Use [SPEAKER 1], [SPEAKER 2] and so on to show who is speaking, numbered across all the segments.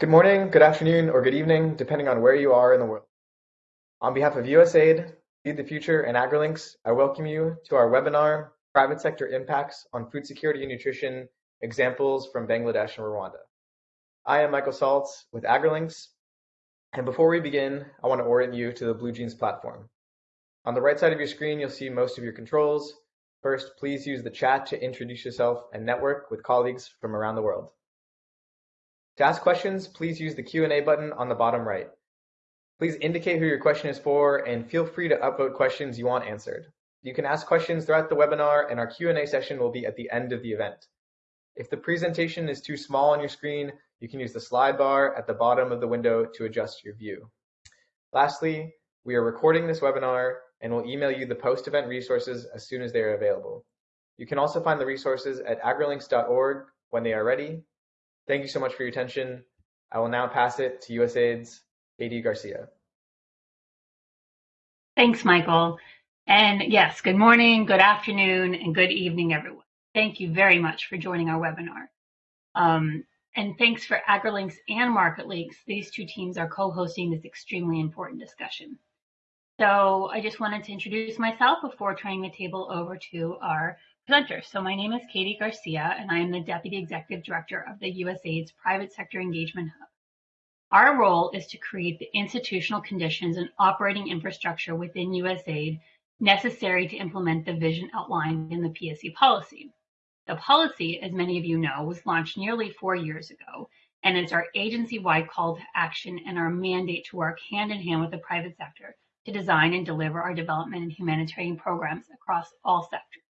[SPEAKER 1] Good morning, good afternoon, or good evening, depending on where you are in the world. On behalf of USAID, Feed the Future, and AgriLinks, I welcome you to our webinar, Private Sector Impacts on Food Security and Nutrition, Examples from Bangladesh and Rwanda. I am Michael Saltz with AgriLinks, and before we begin, I want to orient you to the BlueJeans platform. On the right side of your screen, you'll see most of your controls. First, please use the chat to introduce yourself and network with colleagues from around the world. To ask questions, please use the Q&A button on the bottom right. Please indicate who your question is for and feel free to upvote questions you want answered. You can ask questions throughout the webinar and our Q&A session will be at the end of the event. If the presentation is too small on your screen, you can use the slide bar at the bottom of the window to adjust your view. Lastly, we are recording this webinar and will email you the post-event resources as soon as they are available. You can also find the resources at agrilinks.org when they are ready Thank you so much for your attention. I will now pass it to USAID's Katie Garcia.
[SPEAKER 2] Thanks, Michael. And yes, good morning, good afternoon, and good evening, everyone. Thank you very much for joining our webinar. Um, and thanks for AgriLinks and MarketLinks. These two teams are co-hosting this extremely important discussion. So I just wanted to introduce myself before turning the table over to our So my name is Katie Garcia, and I am the Deputy Executive Director of the USAID's Private Sector Engagement Hub. Our role is to create the institutional conditions and operating infrastructure within USAID necessary to implement the vision outlined in the PSE policy. The policy, as many of you know, was launched nearly four years ago, and it's our agency-wide call to action and our mandate to work hand in hand with the private sector to design and deliver our development and humanitarian programs across all sectors.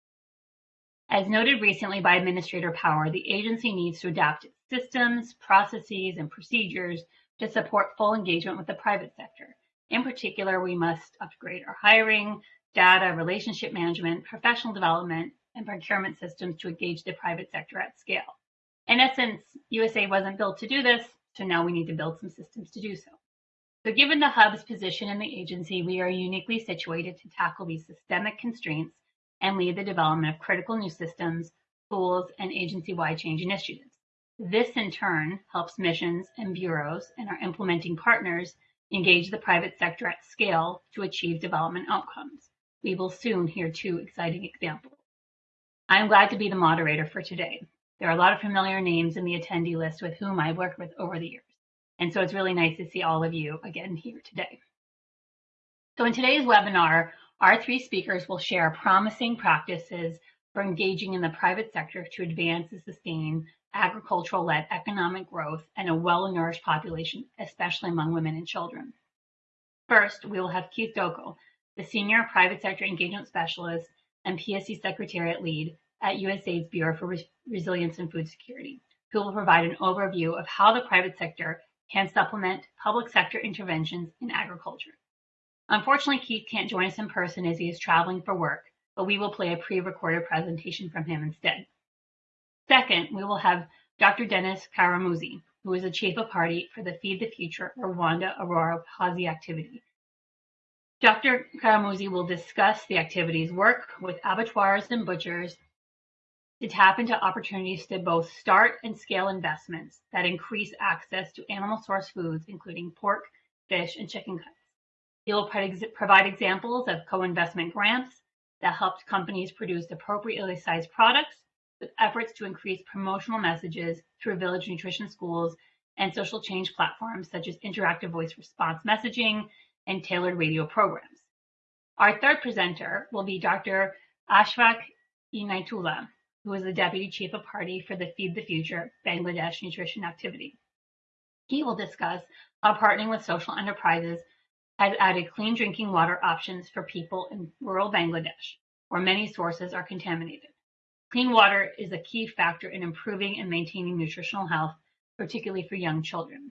[SPEAKER 2] As noted recently by Administrator Power, the agency needs to adapt its systems, processes, and procedures to support full engagement with the private sector. In particular, we must upgrade our hiring, data, relationship management, professional development, and procurement systems to engage the private sector at scale. In essence, USA wasn't built to do this, so now we need to build some systems to do so. So given the hub's position in the agency, we are uniquely situated to tackle these systemic constraints and lead the development of critical new systems, tools, and agency-wide change initiatives. This in turn helps missions and bureaus and our implementing partners engage the private sector at scale to achieve development outcomes. We will soon hear two exciting examples. I am glad to be the moderator for today. There are a lot of familiar names in the attendee list with whom I've worked with over the years. And so it's really nice to see all of you again here today. So in today's webinar, our three speakers will share promising practices for engaging in the private sector to advance and sustain agricultural-led economic growth and a well-nourished population, especially among women and children. First, we will have Keith Doko, the Senior Private Sector Engagement Specialist and PSE Secretariat Lead at USAID's Bureau for Resilience and Food Security, who will provide an overview of how the private sector can supplement public sector interventions in agriculture. Unfortunately, Keith can't join us in person as he is traveling for work, but we will play a pre-recorded presentation from him instead. Second, we will have Dr. Dennis Karamuzzi, who is the Chief of Party for the Feed the Future Rwanda Orora Wihaze activity. Dr. Karamuzzi will discuss the activity's work with abattoirs and butchers to tap into opportunities to both start and scale investments that increase access to animal source foods, including pork, fish, and chicken cuts. He will provide examples of co-investment grants that helped companies produce appropriately sized products with efforts to increase promotional messages through village nutrition schools and social change platforms such as interactive voice response messaging and tailored radio programs. Our third presenter will be Dr. Ashfaq Inaitullah, who is the Deputy Chief of Party for the Feed the Future Bangladesh Nutrition Activity. He will discuss how partnering with social enterprises has added clean drinking water options for people in rural Bangladesh, where many sources are contaminated. Clean water is a key factor in improving and maintaining nutritional health, particularly for young children.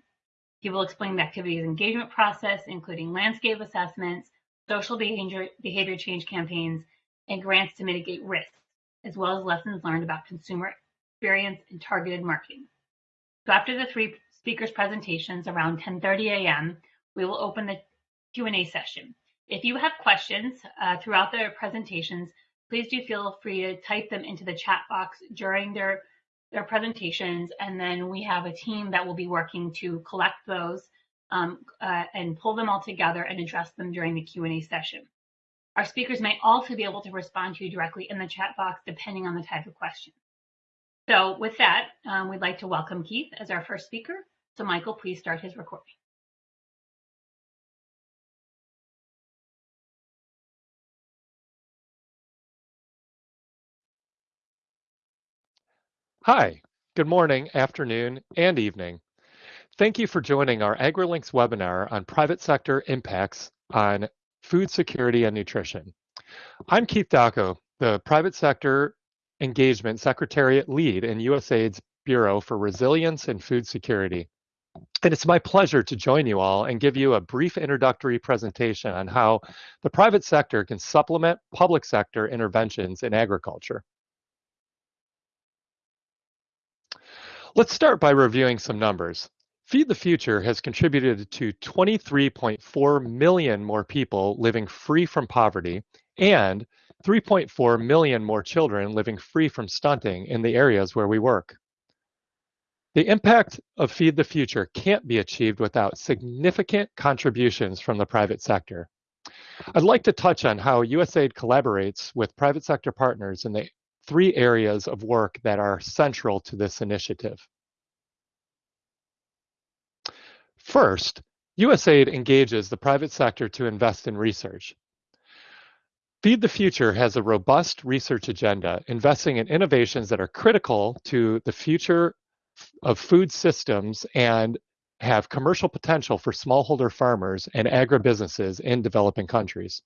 [SPEAKER 2] He will explain the activity's engagement process, including landscape assessments, social behavior, behavior change campaigns, and grants to mitigate risks, as well as lessons learned about consumer experience and targeted marketing. So after the three speakers' presentations around 10.30 a.m., we will open the Q&A session. If you have questions uh, throughout the presentations, please do feel free to type them into the chat box during their their presentations, and then we have a team that will be working to collect those um, uh, and pull them all together and address them during the Q&A session. Our speakers may also be able to respond to you directly in the chat box, depending on the type of question. So with that, um, we'd like to welcome Keith as our first speaker. So Michael, please start his recording.
[SPEAKER 3] Hi, good morning, afternoon, and evening. Thank you for joining our AgriLinks webinar on private sector impacts on food security and nutrition. I'm Keith Dacco, the Private Sector Engagement Secretariat Lead in USAID's Bureau for Resilience and Food Security. And it's my pleasure to join you all and give you a brief introductory presentation on how the private sector can supplement public sector interventions in agriculture. Let's start by reviewing some numbers. Feed the Future has contributed to 23.4 million more people living free from poverty and 3.4 million more children living free from stunting in the areas where we work. The impact of Feed the Future can't be achieved without significant contributions from the private sector. I'd like to touch on how USAID collaborates with private sector partners in the three areas of work that are central to this initiative. First, USAID engages the private sector to invest in research. Feed the Future has a robust research agenda, investing in innovations that are critical to the future of food systems and have commercial potential for smallholder farmers and agribusinesses in developing countries.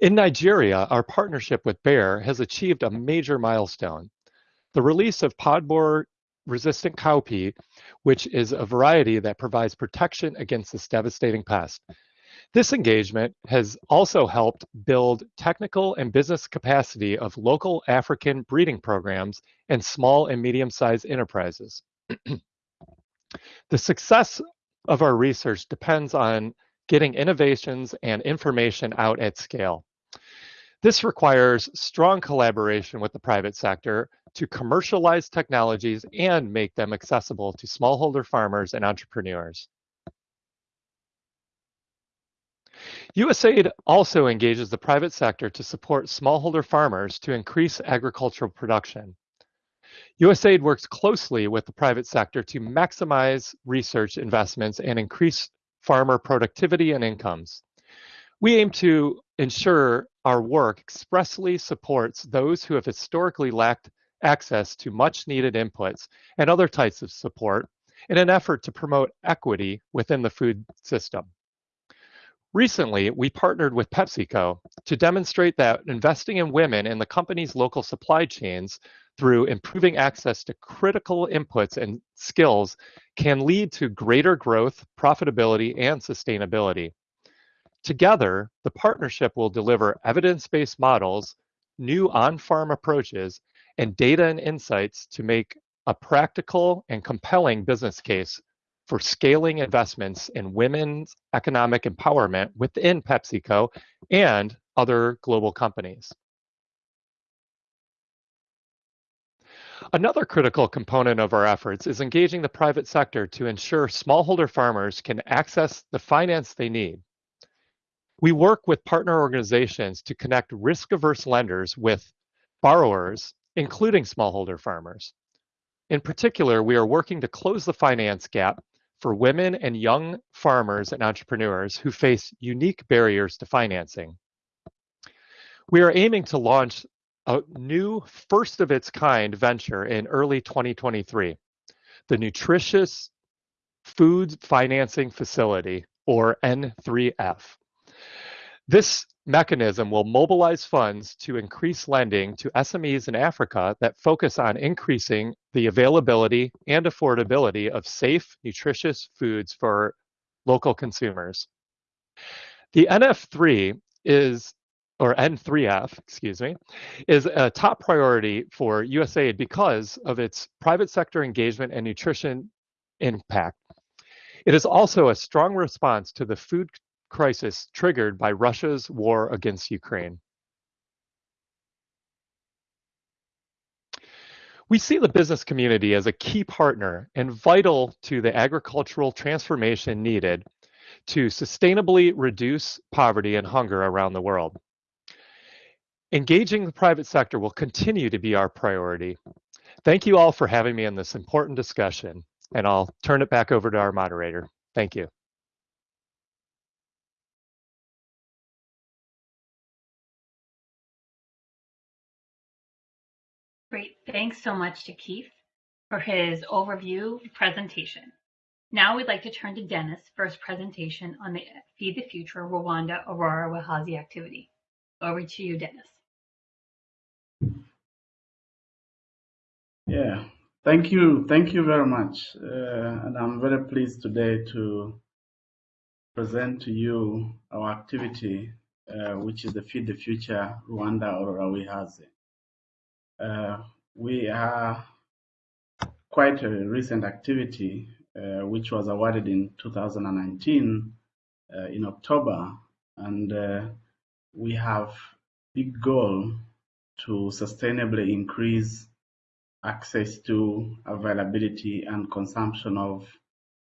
[SPEAKER 3] In Nigeria, our partnership with Bayer has achieved a major milestone. The release of pod borer resistant cowpea, which is a variety that provides protection against this devastating pest. This engagement has also helped build technical and business capacity of local African breeding programs and small and medium-sized enterprises. the success of our research depends on getting innovations and information out at scale. This requires strong collaboration with the private sector to commercialize technologies and make them accessible to smallholder farmers and entrepreneurs. USAID also engages the private sector to support smallholder farmers to increase agricultural production. USAID works closely with the private sector to maximize research investments and increase farmer productivity and incomes. We aim to ensure our work expressly supports those who have historically lacked access to much needed inputs and other types of support in an effort to promote equity within the food system. Recently, we partnered with PepsiCo to demonstrate that investing in women in the company's local supply chains through improving access to critical inputs and skills can lead to greater growth, profitability, and sustainability. Together, the partnership will deliver evidence-based models, new on-farm approaches, and data and insights to make a practical and compelling business case for scaling investments in women's economic empowerment within PepsiCo and other global companies. Another critical component of our efforts is engaging the private sector to ensure smallholder farmers can access the finance they need. We work with partner organizations to connect risk-averse lenders with borrowers, including smallholder farmers. In particular, we are working to close the finance gap for women and young farmers and entrepreneurs who face unique barriers to financing. We are aiming to launch a new first of its kind venture in early 2023, the Nutritious Food Financing Facility, or N3F. This mechanism will mobilize funds to increase lending to SMEs in Africa that focus on increasing the availability and affordability of safe, nutritious foods for local consumers. The NF3 is or N3F, excuse me, is a top priority for USAID because of its private sector engagement and nutrition impact. It is also a strong response to the food crisis triggered by Russia's war against Ukraine. We see the business community as a key partner and vital to the agricultural transformation needed to sustainably reduce poverty and hunger around the world. Engaging the private sector will continue to be our priority. Thank you all for having me in this important discussion, and I'll turn it back over to our moderator. Thank you.
[SPEAKER 2] Great. Thanks so much to Keith for his overview presentation. Now we'd like to turn to Dennis for his presentation on the Feed the Future Rwanda Orora Wihaze activity. Over to you, Dennis.
[SPEAKER 4] Yeah, thank you. Thank you very much. Uh, and I'm very pleased today to present to you our activity, uh, which is the Feed the Future Rwanda Wihaze. Uh, we are quite a recent activity, uh, which was awarded in 2019 uh, in October, and uh, we have big goal to sustainably increase access to availability and consumption of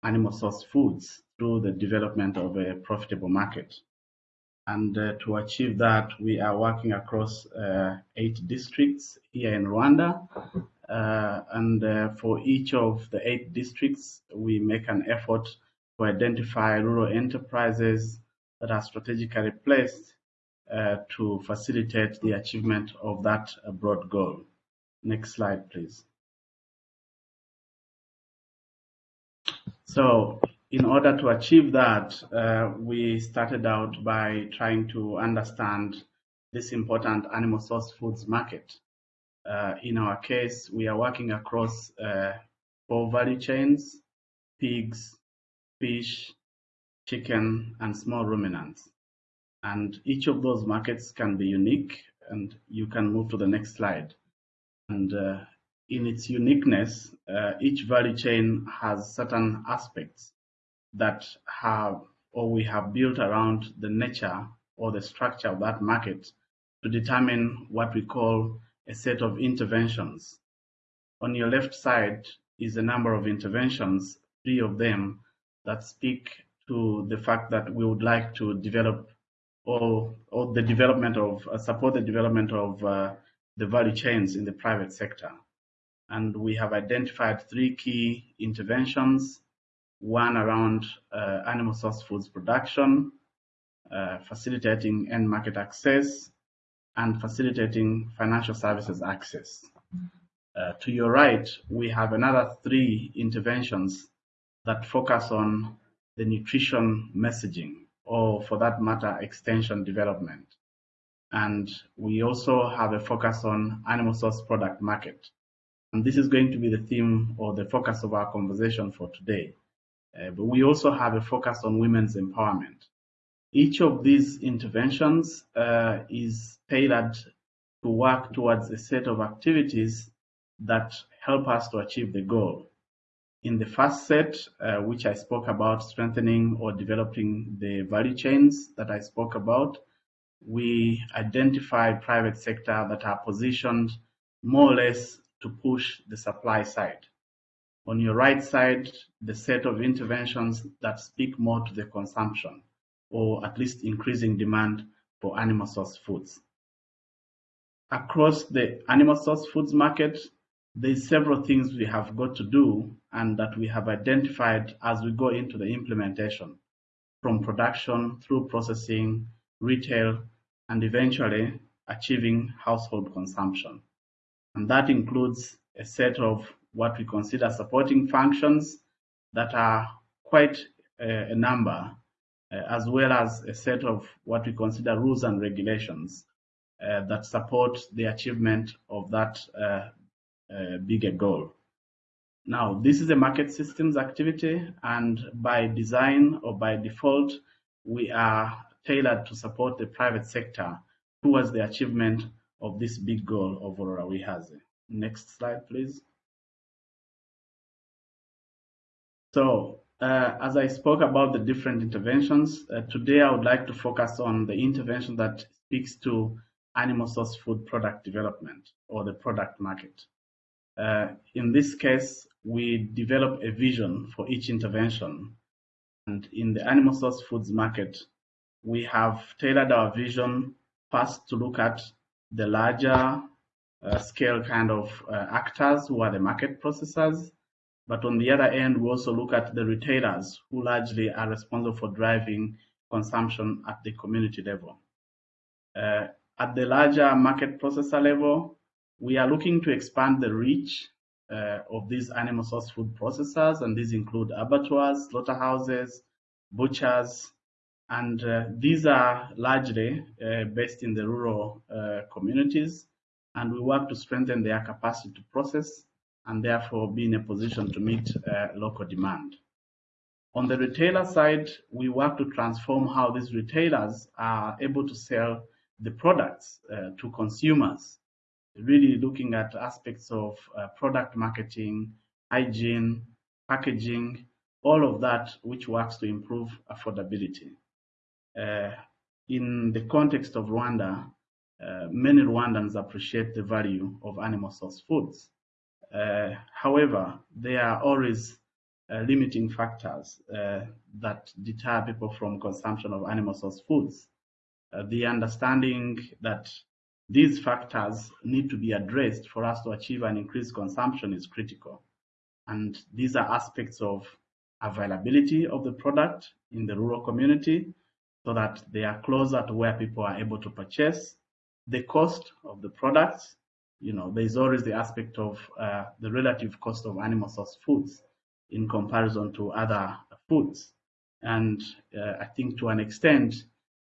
[SPEAKER 4] animal source foods through the development of a profitable market. And uh, to achieve that, we are working across uh, eight districts here in Rwanda. Uh, and uh, for each of the eight districts, we make an effort to identify rural enterprises that are strategically placed to facilitate the achievement of that uh, broad goal. Next slide, please. So in order to achieve that, uh, we started out by trying to understand this important animal source foods market. Uh, in our case, we are working across uh, four value chains, pigs, fish, chicken, and small ruminants. And each of those markets can be unique, and you can move to the next slide. And uh, in its uniqueness, uh, each value chain has certain aspects that have or we have built around the nature or the structure of that market to determine what we call a set of interventions. On your left side is a number of interventions, three of them that speak to the fact that we would like to develop or, or the development of uh, support the development of uh, the value chains in the private sector. And we have identified three key interventions one around uh, animal source foods production, uh, facilitating end market access, and facilitating financial services access. Uh, to your right, we have another three interventions that focus on the nutrition messaging, or for that matter, extension development. And we also have a focus on animal source product market. And this is going to be the theme or the focus of our conversation for today. Uh, but we also have a focus on women's empowerment. Each of these interventions uh, is tailored to work towards a set of activities that help us to achieve the goal. In the first set, uh, which I spoke about strengthening or developing the value chains that I spoke about, we identify private sector that are positioned more or less to push the supply side. On your right side, the set of interventions that speak more to the consumption or at least increasing demand for animal source foods. Across the animal source foods market, there's several things we have got to do and that we have identified as we go into the implementation from production through processing, retail, and eventually achieving household consumption. And that includes a set of what we consider supporting functions that are quite a, a number, uh, as well as a set of what we consider rules and regulations uh, that support the achievement of that uh, uh bigger goal. Now, this is a market systems activity, and by design or by default, we are tailored to support the private sector towards the achievement of this big goal of Orora Wihaze. Next slide, please. So uh, as I spoke about the different interventions, uh, today I would like to focus on the intervention that speaks to animal source food product development or the product market. Uh, in this case, we develop a vision for each intervention. And in the animal source foods market, we have tailored our vision first to look at the larger uh, scale kind of uh, actors who are the market processors. But on the other end, we also look at the retailers who largely are responsible for driving consumption at the community level. Uh, at the larger market processor level, we are looking to expand the reach uh, of these animal source food processors, and these include abattoirs, slaughterhouses, butchers, and uh, these are largely uh, based in the rural uh, communities, and we work to strengthen their capacity to process and therefore be in a position to meet uh, local demand. On the retailer side, we work to transform how these retailers are able to sell the products uh, to consumers, really looking at aspects of uh, product marketing, hygiene, packaging, all of that which works to improve affordability. Uh, in the context of Rwanda, uh, many Rwandans appreciate the value of animal source foods. Uh, however, there are always uh, limiting factors uh, that deter people from consumption of animal source foods. The understanding that these factors need to be addressed for us to achieve an increased consumption is critical. And these are aspects of availability of the product in the rural community so that they are closer to where people are able to purchase. The cost of the products, you know, there's always the aspect of uh, the relative cost of animal source foods in comparison to other foods. And uh, I think to an extent,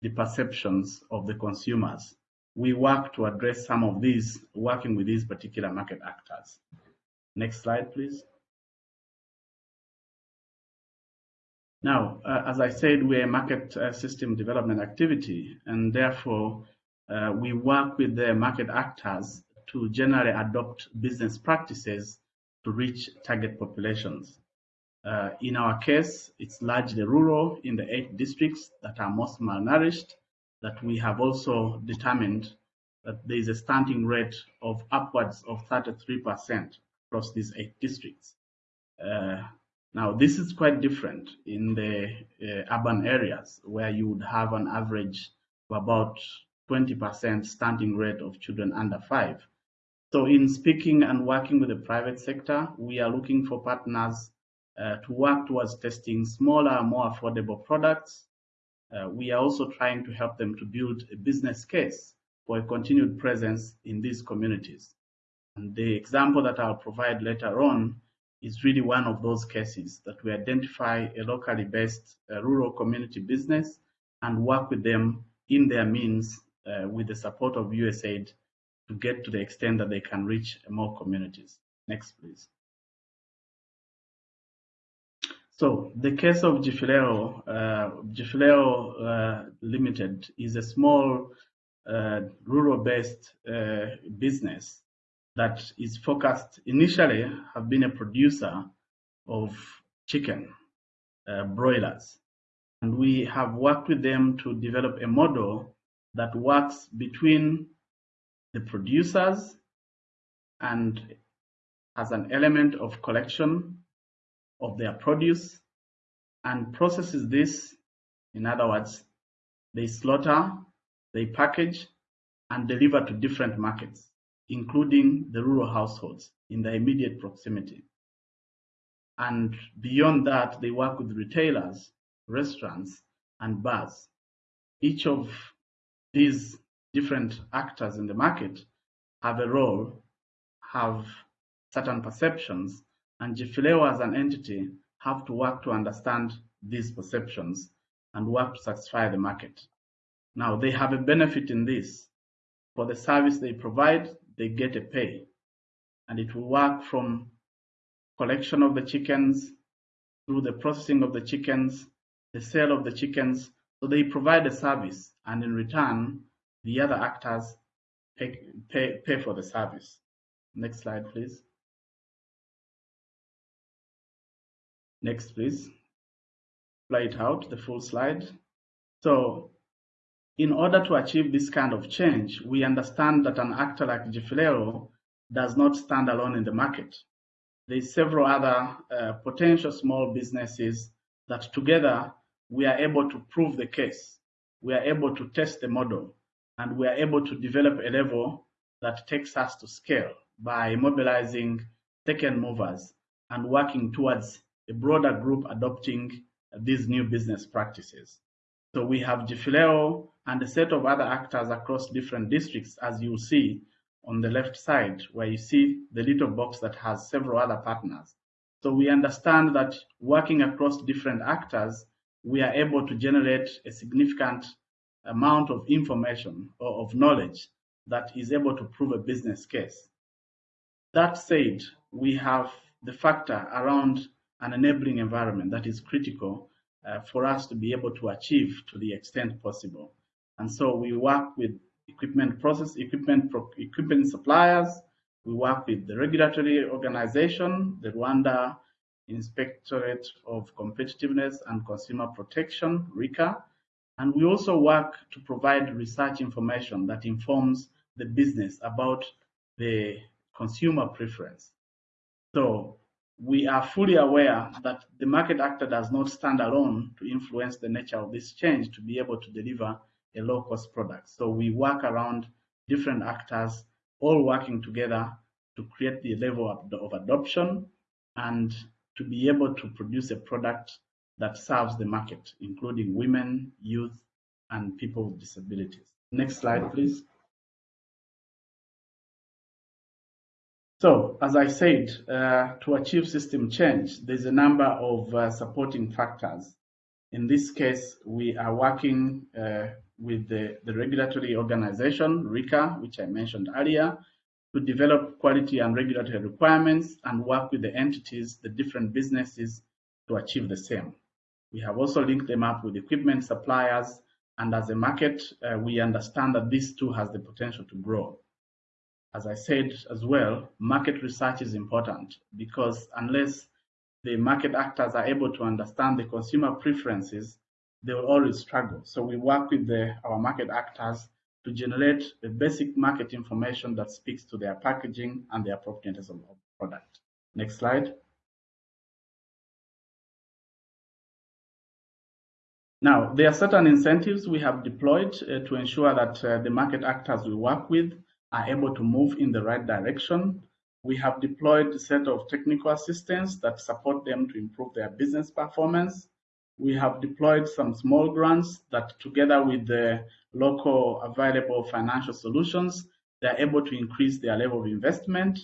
[SPEAKER 4] the perceptions of the consumers. We work to address some of these, working with these particular market actors. Next slide, please. Now, uh, as I said, we're a market uh, system development activity, and therefore uh, we work with the market actors to generally adopt business practices to reach target populations. Uh, in our case, it's largely rural in the eight districts that are most malnourished, that we have also determined that there is a stunting rate of upwards of 33% across these eight districts. Uh, now, this is quite different in the uh, urban areas where you would have an average of about 20% stunting rate of children under five. So in speaking and working with the private sector, we are looking for partners uh, to work towards testing smaller, more affordable products. Uh, we are also trying to help them to build a business case for a continued presence in these communities. And the example that I'll provide later on is really one of those cases that we identify a locally based uh, rural community business and work with them in their means uh, with the support of USAID to get to the extent that they can reach more communities. Next, please. So the case of Gifilero, uh, uh, Limited is a small uh, rural-based uh, business that is focused initially have been a producer of chicken uh, broilers. And we have worked with them to develop a model that works between the producers and has an element of collection of their produce and processes this. In other words, they slaughter, they package, and deliver to different markets including the rural households in the immediate proximity. And beyond that, they work with retailers, restaurants, and bars. Each of these different actors in the market have a role, have certain perceptions, and Gifileo as an entity have to work to understand these perceptions and work to satisfy the market. Now, they have a benefit in this. For the service they provide, they get a pay. And it will work from collection of the chickens through the processing of the chickens, the sale of the chickens. So they provide a service, and in return, the other actors pay, pay, pay for the service. Next slide, please. Next, please. Play it out, the full slide. So in order to achieve this kind of change, we understand that an actor like Gifilero does not stand alone in the market. There's several other uh, potential small businesses that together we are able to prove the case. We are able to test the model and we are able to develop a level that takes us to scale by mobilizing second movers and working towards a broader group adopting these new business practices. So we have Gifileo and a set of other actors across different districts, as you see on the left side, where you see the little box that has several other partners. So we understand that working across different actors, we are able to generate a significant amount of information or of knowledge that is able to prove a business case. That said, we have the factor around an enabling environment that is critical uh, for us to be able to achieve to the extent possible. And so we work with equipment process, equipment, equipment suppliers, we work with the regulatory organization, the Rwanda Inspectorate of Competitiveness and Consumer Protection, RICA, and we also work to provide research information that informs the business about the consumer preference. So we are fully aware that the market actor does not stand alone to influence the nature of this change to be able to deliver a low cost product. So we work around different actors all working together to create the level of, of adoption and to be able to produce a product that serves the market, including women, youth, and people with disabilities. Next slide, please. So, as I said, uh, to achieve system change, there's a number of uh, supporting factors. In this case, we are working uh, with the, the regulatory organization, RICA, which I mentioned earlier, to develop quality and regulatory requirements and work with the entities, the different businesses to achieve the same. We have also linked them up with equipment suppliers, and as a market, uh, we understand that this too has the potential to grow. As I said as well, market research is important because unless the market actors are able to understand the consumer preferences, they will always struggle. So we work with the, our market actors to generate the basic market information that speaks to their packaging and the appropriateness of the product. Next slide. Now, there are certain incentives we have deployed uh, to ensure that uh, the market actors we work with are able to move in the right direction. We have deployed a set of technical assistance that support them to improve their business performance. We have deployed some small grants that together with the local available financial solutions, they're able to increase their level of investment.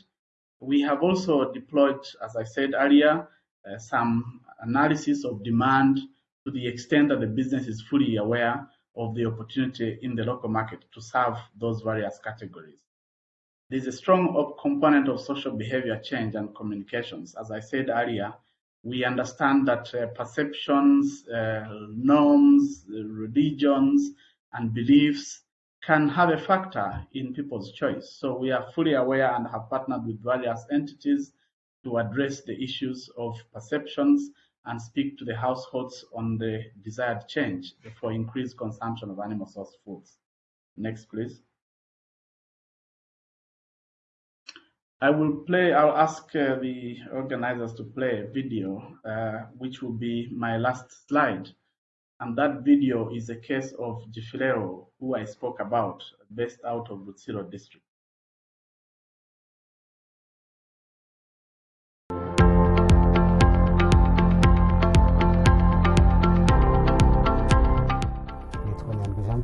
[SPEAKER 4] We have also deployed, as I said earlier, uh, some analysis of demand to the extent that the business is fully aware of the opportunity in the local market to serve those various categories. There's a strong component of social behavior change and communications. As I said earlier, we understand that uh, perceptions, uh, norms, religions, and beliefs can have a factor in people's choice. So we are fully aware and have partnered with various entities to address the issues of perceptions and speak to the households on the desired change for increased consumption of animal source foods. Next, please. I will play, I'll ask uh, the organizers to play a video, uh, which will be my last slide. And that video is a case of Gifileo, who I spoke about, based out of Rutsiro district.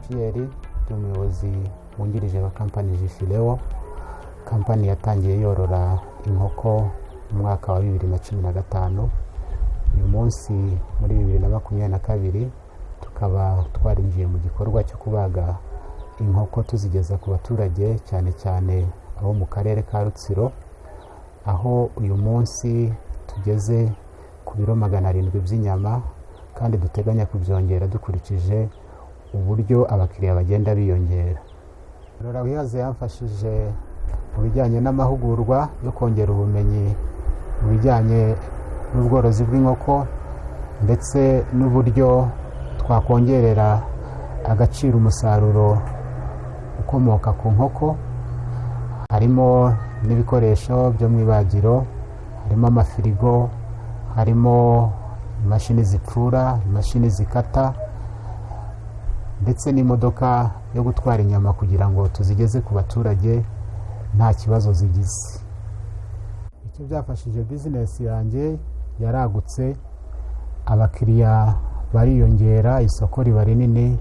[SPEAKER 5] Pierre ndi umuyobozi wungirije wa kampani jifileo kampani yatangiye yorora inkoko mu mwaka wa bibiri na cumi na gatanu. Uyu munsi muri bibiri na makumyabiri na kabiri tukaba twarinjiye mu gikorwa cyo kubaga inkoko tuzigeza ku baturage cyane cyane abo mu karere ka rutsiro. Aho uyu munsi tugeze ku biro magana arindwi by'inyama kandi duteganya kubyongera dukurikije uburyo abakiriya bagenda biyongera. Rora wihaze yamfashije mu bijyanye n'amahugurwa yo kongera ubumenyi mu bijyanye n'ubworozi bw'inkoko ndetse n'uburyo twakongerera agaciro umusaruro ukomoka ku nkoko. Harimo n'ibikoresho byo mu ibagiro harimo amafirigo harimo imashini zipfura imashini zikata ndetse n'imodoka yo gutwara inyama kugira ngo tuzigeze ku baturage nta kibazo zigize. Icyo byafashije bizinesi yanjye yaragutse abakiriya bariyongera isoko riba rinini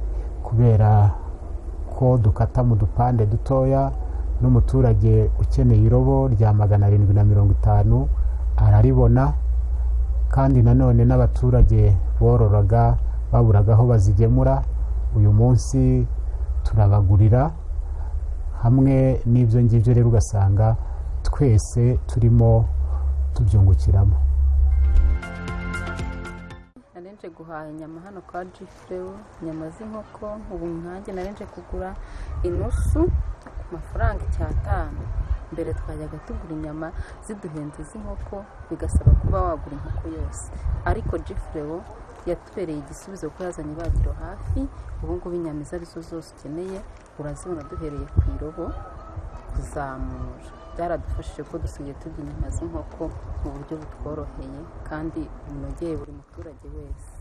[SPEAKER 5] kubera ko dukata mu dupande dutoya n'umuturage ukeneye irobo rya magana arindwi na mirongo itanu araribona kandi nanone n'abaturage bororaga baburaga aho bazigemura uyu munsi turabagurira hamwe n'ibyo ngibyo rero ugasanga twese turimo tubyungukiramo.
[SPEAKER 6] Narenje guhaha inyama hano kwa jifurewu inyama z'inkoko ubu nkanjye narenje kugura inusu ku mafaranga icyatanu. Mbere twajyaga tugura inyama ziduhenze z'inkoko bigasaba kuba wagura inkoko yose. Ariko jifurewu yatubereye igisubizo kuko yazanye ibagiro hafi ubu ngubu inyama izo ari zo zose ukeneye urazibona duhereye ku irobo kuzamura. Byaradufashije ko dusigaye turya inyama z'inkoko mu buryo butworoheye kandi bunogeye buri muturage wese.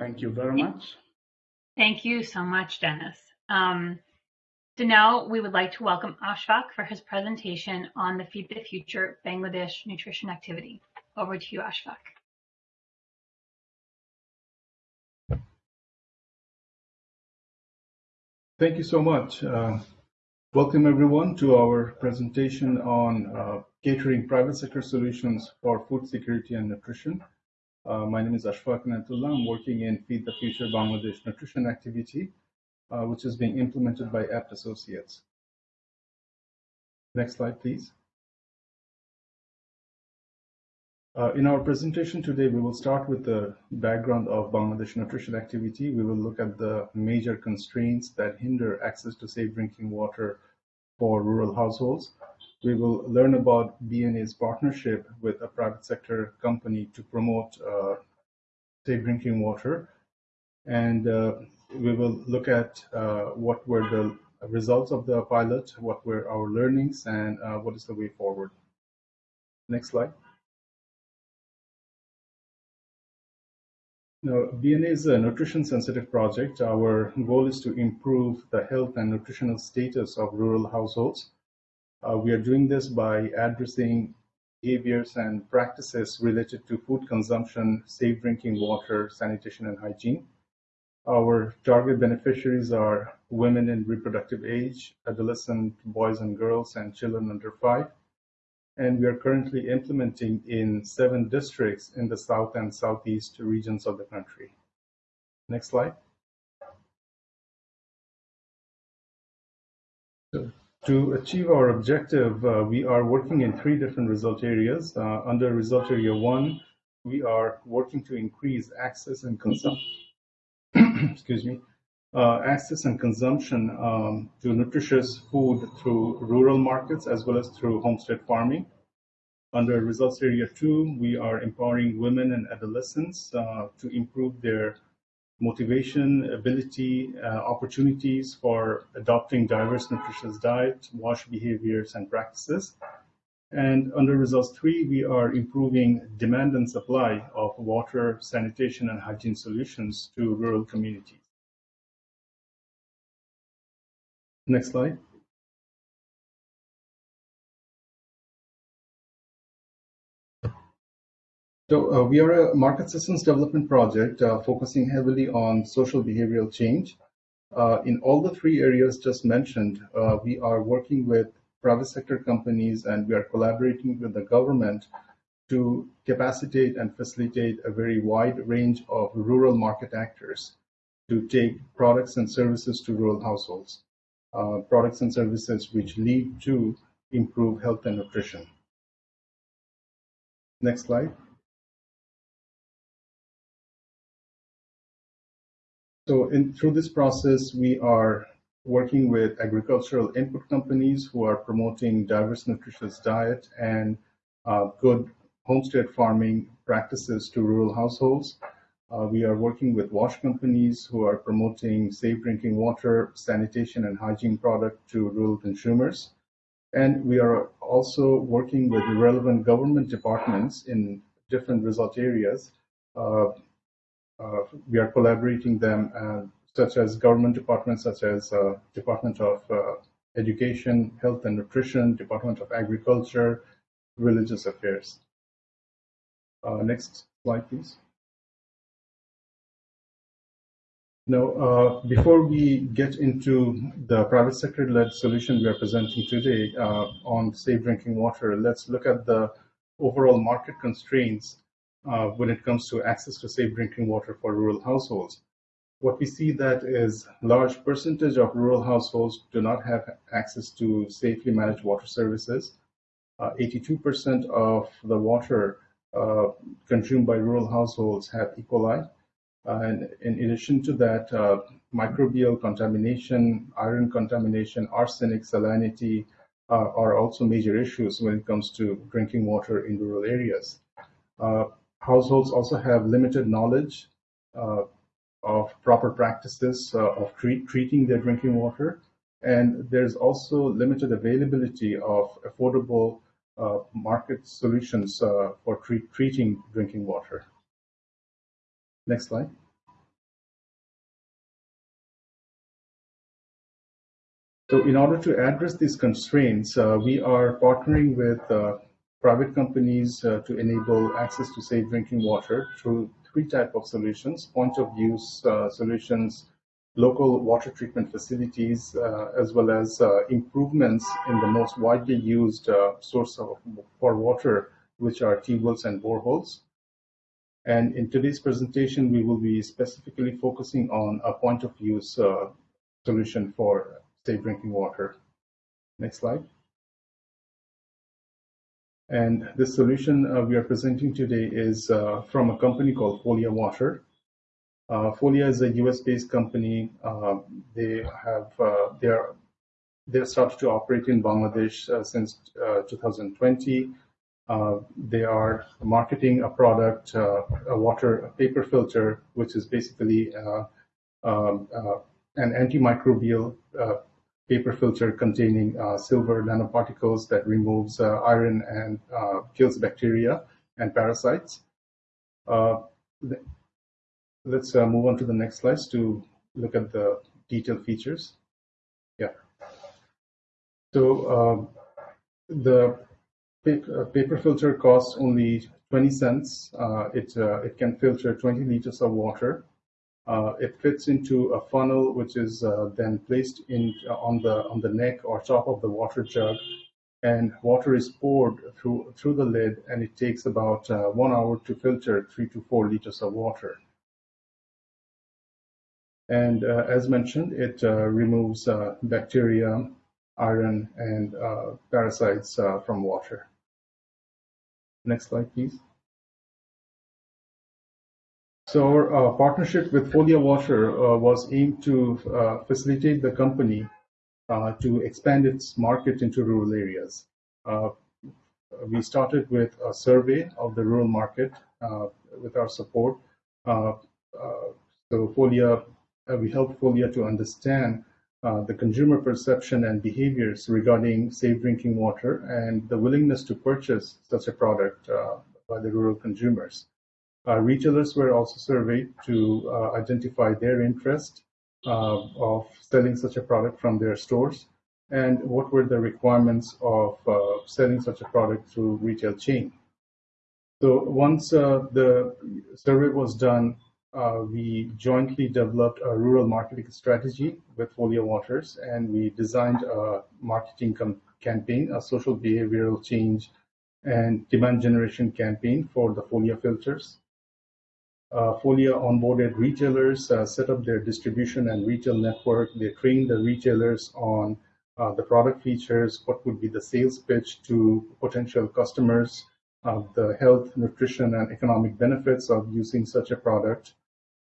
[SPEAKER 4] Thank you very much.
[SPEAKER 2] Thank you so much, Dennis. Um, so now we would like to welcome Ashfaq for his presentation on the Feed the Future Bangladesh Nutrition Activity. Over to you, Ashfaq.
[SPEAKER 7] Thank you so much. Uh, welcome everyone to our presentation on uh, catering private sector solutions for food security and nutrition. Uh, my name is Ashfaq Nantullah. I'm working in Feed the Future Bangladesh Nutrition Activity, uh, which is being implemented by Abt Associates. Next slide, please. Uh, in our presentation today, we will start with the background of Bangladesh nutrition activity. We will look at the major constraints that hinder access to safe drinking water for rural households. We will learn about BNA's partnership with a private sector company to promote uh, safe drinking water. And uh, we will look at uh, what were the results of the pilot, what were our learnings, and what is the way forward. Next slide. Now, BNA is a nutrition sensitive project. Our goal is to improve the health and nutritional status of rural households. Uh, we are doing this by addressing behaviors and practices related to food consumption, safe drinking water, sanitation, and hygiene. Our target beneficiaries are women in reproductive age, adolescent boys and girls, and children under five and we are currently implementing in seven districts in the south and southeast regions of the country. Next slide. To achieve our objective, uh, we are working in three different result areas. Uh, under result area one, we are working to increase access and consumption. excuse me, uh, access and consumption um, to nutritious food through rural markets as well as through homestead farming. Under results area two, we are empowering women and adolescents uh, to improve their motivation, ability, uh, opportunities for adopting diverse nutritious diet, wash behaviors, and practices. And under results three, we are improving demand and supply of water, sanitation, and hygiene solutions to rural communities. Next slide. So uh, we are a market systems development project uh, focusing heavily on social behavioral change. Uh, in all the three areas just mentioned, uh, we are working with private sector companies and we are collaborating with the government to capacitate and facilitate a very wide range of rural market actors to take products and services to rural households, uh, products and services which lead to improve health and nutrition. Next slide. So in, through this process, we are working with agricultural input companies who are promoting diverse nutritious diet and uh, good homestead farming practices to rural households. Uh, we are working with wash companies who are promoting safe drinking water, sanitation, and hygiene product to rural consumers. And we are also working with the relevant government departments in different result areas. Uh, we are collaborating them, uh, such as government departments, such as uh, Department of uh, Education, Health and Nutrition, Department of Agriculture, Religious Affairs. next slide, please. Now, uh, before we get into the private sector-led solution we are presenting today uh, on safe drinking water, let's look at the overall market constraints uh, when it comes to access to safe drinking water for rural households. What we see that is large percentage of rural households do not have access to safely managed water services. 82% uh, of the water uh, consumed by rural households have E. coli, and in addition to that, uh, microbial contamination, iron contamination, arsenic, salinity uh, are also major issues when it comes to drinking water in rural areas. Uh, households also have limited knowledge uh, of proper practices uh, of treat, treating their drinking water, and there's also limited availability of affordable uh, market solutions for treat, treating drinking water. Next slide. So in order to address these constraints, uh, we are partnering with uh, private companies uh, to enable access to safe drinking water through three type of solutions, point of use uh, solutions, local water treatment facilities, uh, as well as uh, improvements in the most widely used source of, for water, which are T-wells and boreholes. And in today's presentation, we will be specifically focusing on a point of use uh, solution for safe drinking water. Next slide. And this solution uh, we are presenting today is uh, from a company called Folia Water. Uh, Folia is a US-based company. Uh, they have uh, they are they started to operate in Bangladesh uh, since 2020. Uh, they are marketing a product, a water paper filter, which is basically um, an antimicrobial paper filter containing silver nanoparticles that removes iron and kills bacteria and parasites. let's move on to the next slides to look at the detailed features. Yeah. So the uh, paper filter costs only 20 cents. Uh, it, uh, it can filter 20 liters of water. Uh, it fits into a funnel which is uh, then placed in uh, on the on the neck or top of the water jug, and water is poured through through the lid, and it takes about one hour to filter three to four liters of water. And as mentioned, it removes bacteria, iron, and parasites from water. Next slide, please. So our uh, partnership with Folia Water uh, was aimed to uh, facilitate the company to expand its market into rural areas. We started with a survey of the rural market with our support. so Folia, we helped Folia to understand uh, the consumer perception and behaviors regarding safe drinking water and the willingness to purchase such a product uh, by the rural consumers. Uh, retailers were also surveyed to uh, identify their interest uh, of selling such a product from their stores and what were the requirements of selling such a product through retail chain. So once the survey was done, uh, we jointly developed a rural marketing strategy with Folia Waters, and we designed a marketing campaign, a social behavioral change and demand generation campaign for the Folio filters. Uh, Folia onboarded retailers, uh, set up their distribution and retail network. They trained the retailers on uh, the product features, what would be the sales pitch to potential customers, the health, nutrition, and economic benefits of using such a product.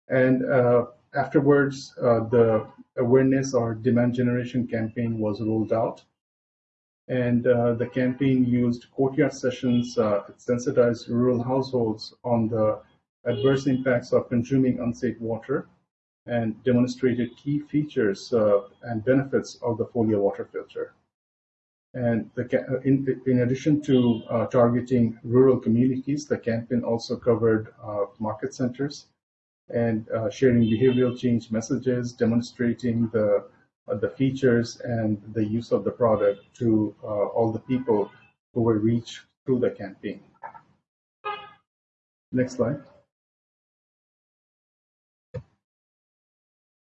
[SPEAKER 7] And afterwards, the awareness or demand generation campaign was rolled out. And uh, the campaign used courtyard sessions, uh, sensitized rural households on the adverse impacts of consuming unsafe water, and demonstrated key features uh, and benefits of the Folia water filter. And the, uh, in, in, addition to uh, targeting rural communities, the campaign also covered uh, market centers and sharing behavioral change messages, demonstrating the uh, the features and the use of the product to uh, all the people who were reached through the campaign. Next slide.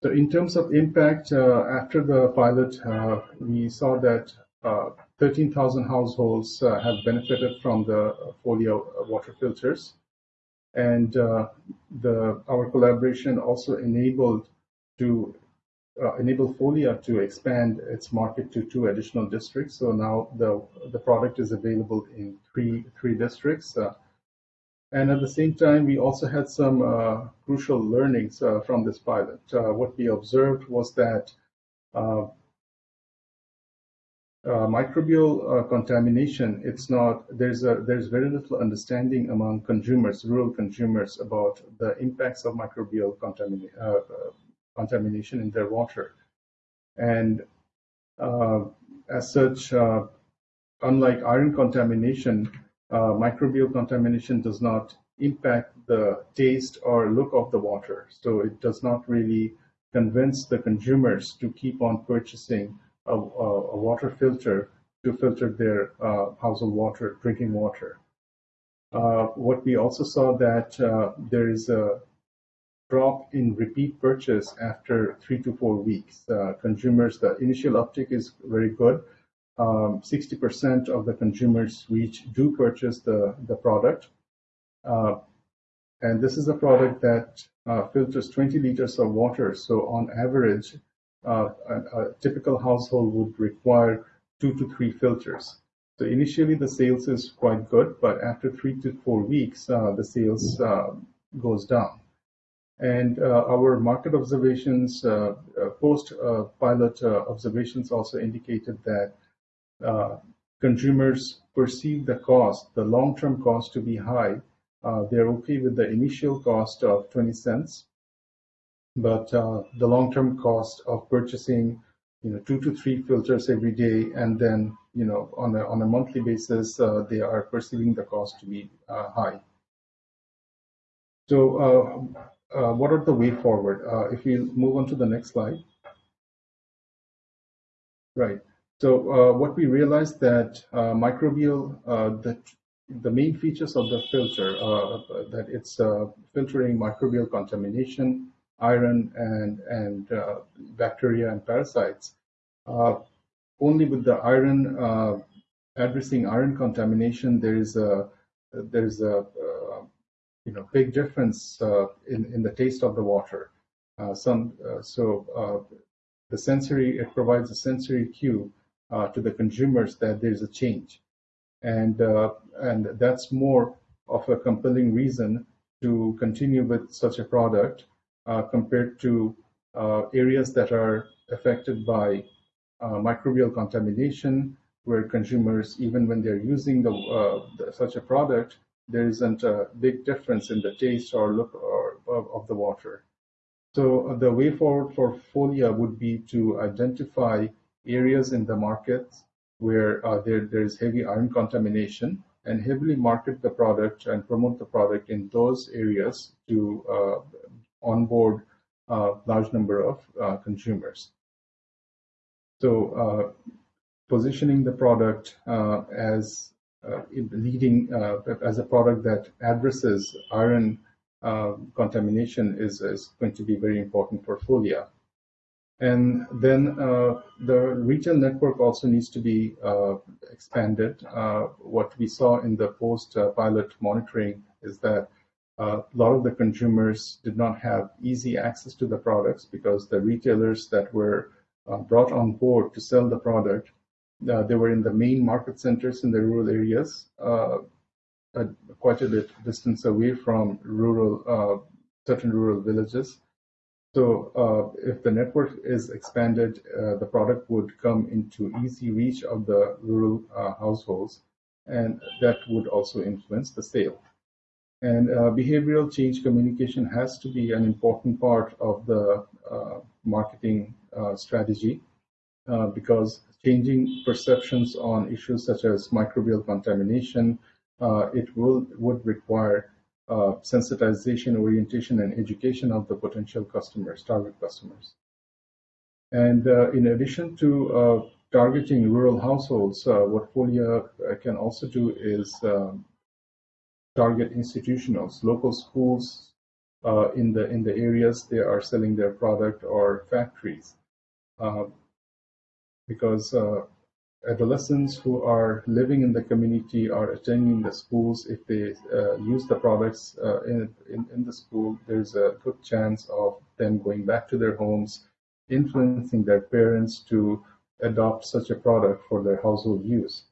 [SPEAKER 7] In terms of impact, uh, after the pilot, uh, we saw that uh, 13,000 households have benefited from the Folia water filters. And the, our collaboration also enabled to enable Folia to expand its market to two additional districts. So now the the product is available in three three districts. Uh, and at the same time, we also had some uh, crucial learnings uh, from this pilot. Uh, what we observed was that uh, microbial contamination, it's not, there's, a, there's very little understanding among consumers, rural consumers, about the impacts of microbial contamination contamination in their water. And uh, as such, uh, unlike iron contamination, uh, microbial contamination does not impact the taste or look of the water. So it does not really convince the consumers to keep on purchasing a, a, a water filter to filter their uh, household water, drinking water. Uh, what we also saw that uh, there is a drop in repeat purchase after three to four weeks. Uh, consumers, the initial uptick is very good. 60% um, of the consumers reach do purchase the, the product. Uh, and this is a product that uh, filters 20 liters of water. So on average, uh, a, a, typical household would require two to three filters. So initially the sales is quite good, but after three to four weeks, uh, the sales uh, goes down. And uh, our market observations, uh, uh, post-pilot observations also indicated that consumers perceive the cost, the long-term cost to be high. they're okay with the initial cost of 20 cents, but the long-term cost of purchasing you know two to three filters every day and then you know on a on a monthly basis uh, they are perceiving the cost to be uh, high so uh, uh, what are the way forward? Uh, if you move on to the next slide. Right. So uh, what we realized that uh, microbial, uh, the, the main features of the filter, uh, that it's filtering microbial contamination, iron and, and bacteria and parasites. only with the iron, addressing iron contamination, there is a, there is a you know big difference uh, in in the taste of the water. Uh, some uh, so uh, the sensory it provides a sensory cue uh, to the consumers that there's a change, and uh, and that's more of a compelling reason to continue with such a product compared to areas that are affected by microbial contamination, where consumers even when they're using the, the such a product there isn't a big difference in the taste or look or, of, of the water. So uh, the way forward for Folia would be to identify areas in the market where uh, there, there is heavy iron contamination and heavily market the product and promote the product in those areas to uh, onboard a uh, large number of uh, consumers. So uh, positioning the product as uh, leading uh, as a product that addresses iron contamination is, is going to be very important for Folia. And then uh, the retail network also needs to be uh, expanded. Uh, what we saw in the post-pilot monitoring is that a lot of the consumers did not have easy access to the products because the retailers that were brought on board to sell the product uh, they were in the main market centers in the rural areas, uh, quite a bit distance away from rural, uh, certain rural villages. So uh, if the network is expanded, uh, the product would come into easy reach of the rural uh, households, and that would also influence the sale. And uh, behavioral change communication has to be an important part of the uh, marketing uh, strategy because changing perceptions on issues such as microbial contamination, it will would require uh, sensitization, orientation, and education of the potential customers, target customers. And uh, in addition to uh, targeting rural households, uh, what Folia uh, can also do is um, target institutionals, local schools uh, in the in the areas they are selling their product or factories, because adolescents who are living in the community are attending the schools, if they uh, use the products uh, in, in, in, the school, there's a good chance of them going back to their homes, influencing their parents to adopt such a product for their household use.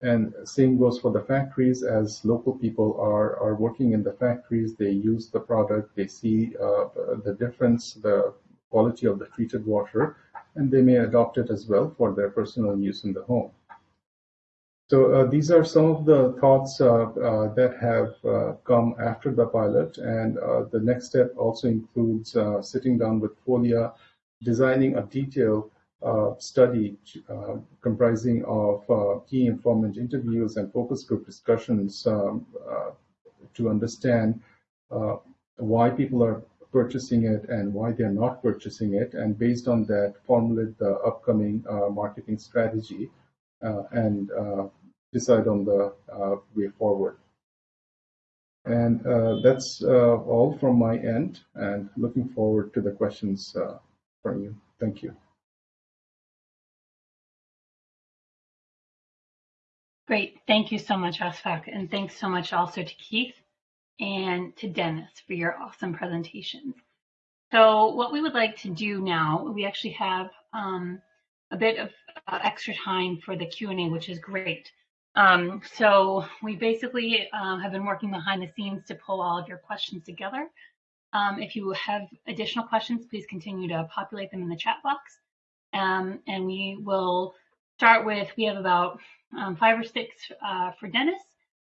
[SPEAKER 7] And same goes for the factories as local people are, are working in the factories, they use the product, they see uh, the difference, the quality of the treated water, and they may adopt it as well for their personal use in the home. So uh, these are some of the thoughts uh, uh, that have uh, come after the pilot, and uh, the next step also includes uh, sitting down with Folia, designing a detailed study comprising of key informant interviews and focus group discussions um, to understand why people are purchasing it and why they're not purchasing it, and based on that, formulate the upcoming uh, marketing strategy uh, and uh, decide on the uh, way forward. And uh, that's all from my end, and looking forward to the questions from you. Thank you.
[SPEAKER 2] Great. Thank you so much, Ashfaq. And thanks so much also to Keith and to Dennis for your awesome presentations. So what we would like to do now, we actually have um, a bit of uh, extra time for the Q&A, which is great. Um, so we basically uh, have been working behind the scenes to pull all of your questions together. Um, if you have additional questions, please continue to populate them in the chat box. Um, and we will start with, we have about um, five or six uh, for Dennis.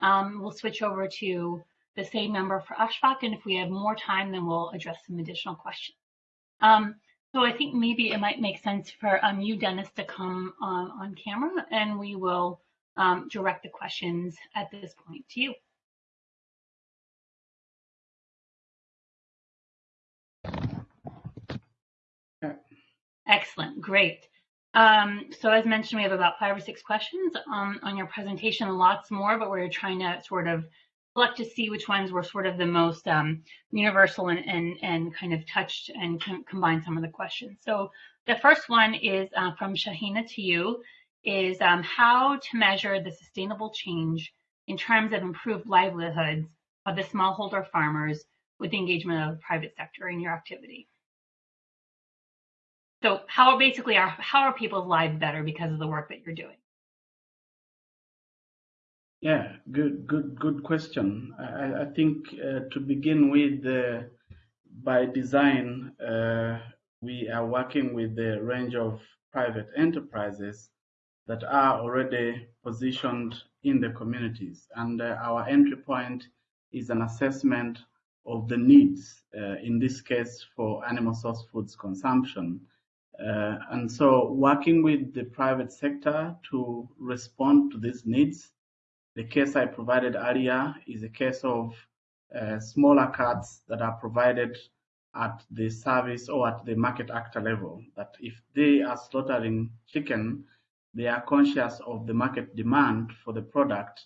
[SPEAKER 2] Um, we'll switch over to the same number for Ashfaq, and if we have more time, then we'll address some additional questions. Um, so I think maybe it might make sense for um, you, Dennis, to come on, on camera, and we will um, direct the questions at this point to you. Excellent, great. Um, so as mentioned, we have about five or six questions um, on your presentation, lots more, but we're trying to sort of select to see which ones were sort of the most um, universal and, and, and kind of touched and com combine some of the questions. So the first one is uh, from Shahina to you, is um, how to measure the sustainable change in terms of improved livelihoods of the smallholder farmers with the engagement of the private sector in your activity. So how basically are how are people's lives better because of the work that you're doing?
[SPEAKER 4] Yeah, good, good, good question. I, I think uh, to begin with, uh, by design, uh, we are working with a range of private enterprises that are already positioned in the communities. And uh, our entry point is an assessment of the needs, uh, in this case for animal source foods consumption. Uh, and so working with the private sector to respond to these needs the case I provided earlier is a case of uh, smaller cards that are provided at the service or at the market actor level. That if they are slaughtering chicken, they are conscious of the market demand for the product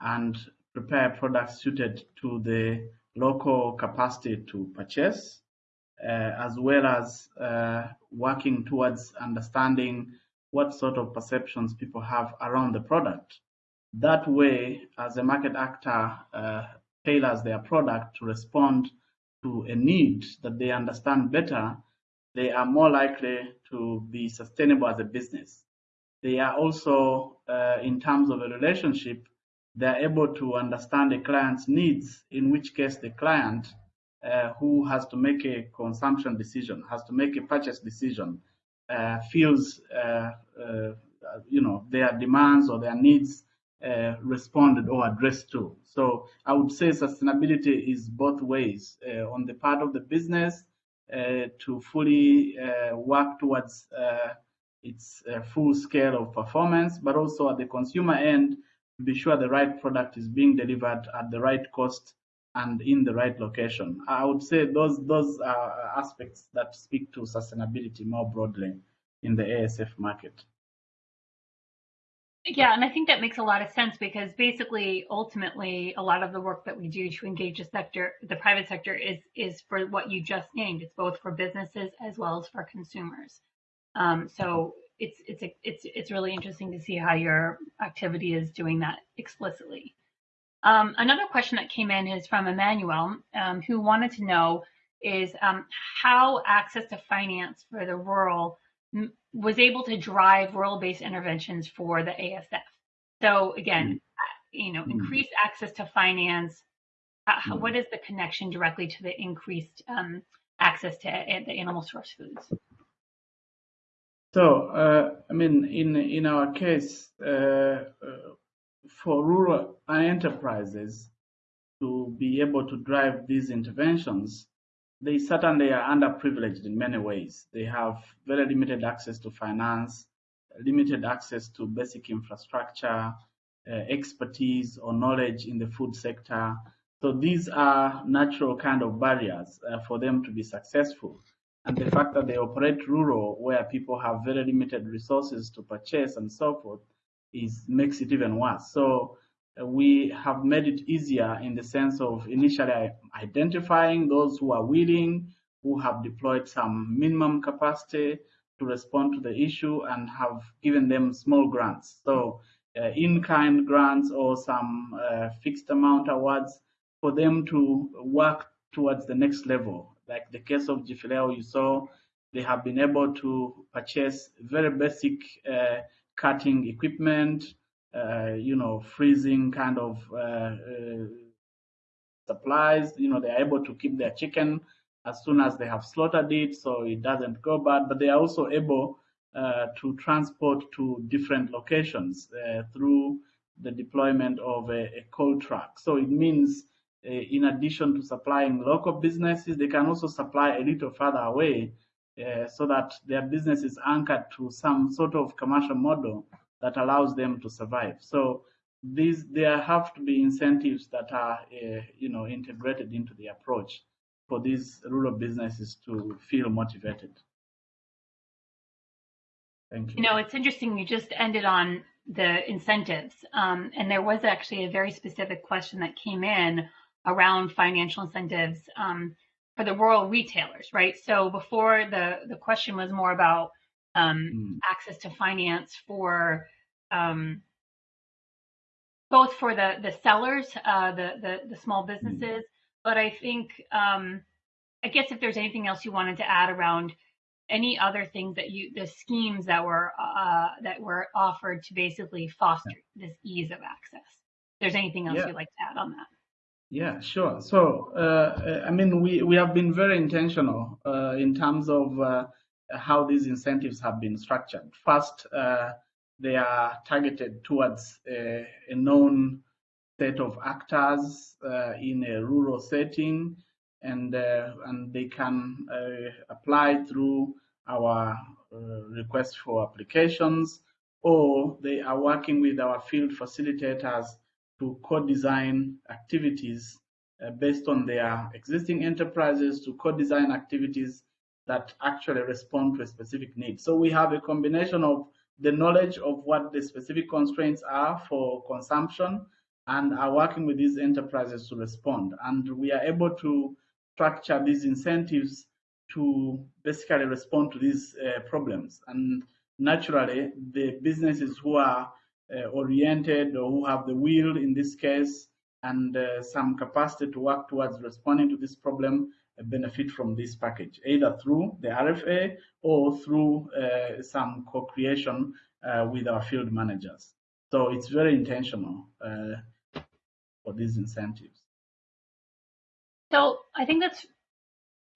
[SPEAKER 4] and prepare products suited to the local capacity to purchase, uh, as well as uh, working towards understanding what sort of perceptions people have around the product. That way, as a market actor uh, tailors their product to respond to a need that they understand better, they are more likely to be sustainable as a business. They are also, uh, in terms of a relationship, they're able to understand the client's needs, in which case the client uh, who has to make a consumption decision, has to make a purchase decision, uh, feels uh, uh you know their demands or their needs uh, responded or addressed to. So I would say sustainability is both ways uh, on the part of the business to fully work towards its full scale of performance, but also at the consumer end to be sure the right product is being delivered at the right cost and in the right location. I would say those those are aspects that speak to sustainability more broadly in the ASF market.
[SPEAKER 2] Yeah, and I think that makes a lot of sense because basically, ultimately, a lot of the work that we do to engage the sector, the private sector, is is for what you just named. It's both for businesses as well as for consumers. Um, so it's it's it's it's really interesting to see how your activity is doing that explicitly. Um, another question that came in is from Emmanuel, um, who wanted to know is um, how access to finance for the rural was able to drive rural-based interventions for the ASF. So again, mm-hmm. you know, mm-hmm. increased access to finance. Uh, what is the connection directly to the increased um, access to the animal source foods?
[SPEAKER 4] So, uh, I mean, in in our case, uh, uh for rural enterprises to be able to drive these interventions, they certainly are underprivileged in many ways. They have very limited access to finance, limited access to basic infrastructure, uh, expertise or knowledge in the food sector. So these are natural kind of barriers uh, for them to be successful. And the fact that they operate rural, where people have very limited resources to purchase and so forth, is makes it even worse. So we have made it easier in the sense of initially identifying those who are willing, who have deployed some minimum capacity to respond to the issue and have given them small grants. So uh, in-kind grants or some uh, fixed amount awards for them to work towards the next level. Like the case of Gifileo, you saw they have been able to purchase very basic uh, cutting equipment, uh, you know, freezing kind of uh, uh, supplies. You know, they're able to keep their chicken as soon as they have slaughtered it, so it doesn't go bad. But they are also able uh, to transport to different locations uh, through the deployment of a, a cold truck. So it means, uh, in addition to supplying local businesses, they can also supply a little further away so that their business is anchored to some sort of commercial model that allows them to survive. So these there have to be incentives that are uh, you know integrated into the approach for these rural businesses to feel motivated. Thank you.
[SPEAKER 2] You know, it's interesting. You just ended on the incentives, um, and there was actually a very specific question that came in around financial incentives um, for the rural retailers, right? So before the the question was more about um, mm. access to finance for um, both for the the sellers, uh, the, the the small hmm. businesses, mm. but I think um, I guess if there's anything else you wanted to add around any other things that you the schemes that were uh, that were offered to basically foster yeah. this ease of access. If there's anything else yeah. you'd like to add on that?
[SPEAKER 4] Yeah, sure. So, uh, I mean, we, we have been very intentional uh, in terms of uh, how these incentives have been structured. First, uh, they are targeted towards a, a known set of actors uh, in a rural setting, and uh, and they can apply through our request for applications, or they are working with our field facilitators to co-design activities uh, based on their existing enterprises to co-design activities that actually respond to a specific need. So we have a combination of the knowledge of what the specific constraints are for consumption and are working with these enterprises to respond. And we are able to structure these incentives to basically respond to these uh, problems. And naturally, the businesses who are uh, oriented or who have the will in this case and uh, some capacity to work towards responding to this problem benefit from this package, either through the RFA or through uh, some co-creation uh, with our field managers. So it's very intentional uh, for these incentives.
[SPEAKER 2] So I think that's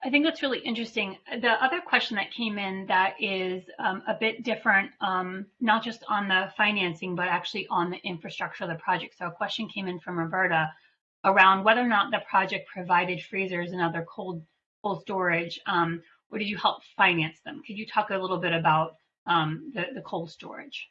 [SPEAKER 2] I think that's really interesting. The other question that came in that is um, a bit different, um, not just on the financing, but actually on the infrastructure of the project. So a question came in from Roberta around whether or not the project provided freezers and other cold cold storage, um, or did you help finance them? Could you talk a little bit about um, the, the cold storage?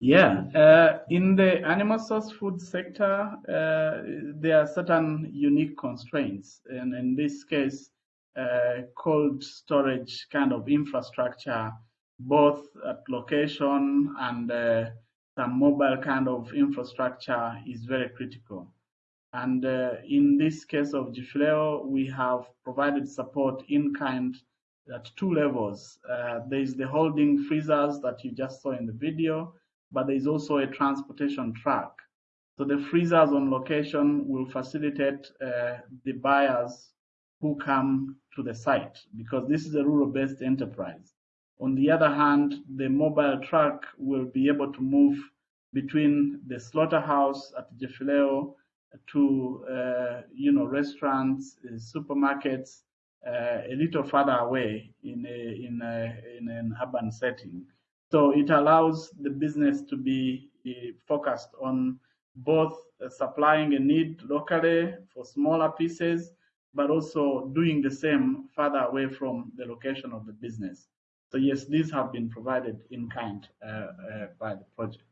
[SPEAKER 4] Yeah, uh, in the animal source food sector, uh, there are certain unique constraints. And in this case, uh, cold storage kind of infrastructure, both at location and uh, some mobile kind of infrastructure is very critical. And uh, in this case of GFLEO, we have provided support in kind at two levels. Uh, there is the holding freezers that you just saw in the video, but there is also a transportation truck. So the freezers on location will facilitate uh, the buyers who come to the site because this is a rural-based enterprise. On the other hand, the mobile truck will be able to move between the slaughterhouse at GFLEO to uh, you know restaurants, uh, supermarkets, uh, a little further away in a, in a, in an urban setting. So it allows the business to be focused on both uh, supplying a need locally for smaller pieces, but also doing the same further away from the location of the business. So yes, these have been provided in kind uh, uh, by the project.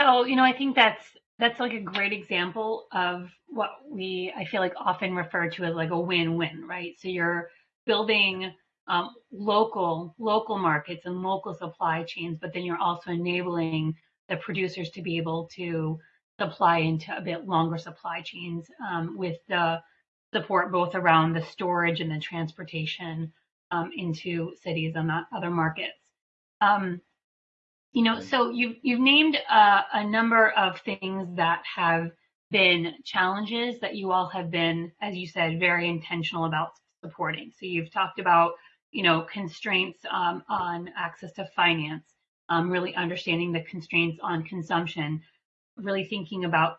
[SPEAKER 2] So, you know, I think that's that's like a great example of what we I feel like often refer to as like a win-win, right? So you're building um, local local markets and local supply chains, but then you're also enabling the producers to be able to supply into a bit longer supply chains um, with the support both around the storage and the transportation um, into cities and other markets. Um, you know, so you've you've named uh, a number of things that have been challenges that you all have been, as you said, very intentional about supporting. So you've talked about you know, constraints um, on access to finance, um, really understanding the constraints on consumption, really thinking about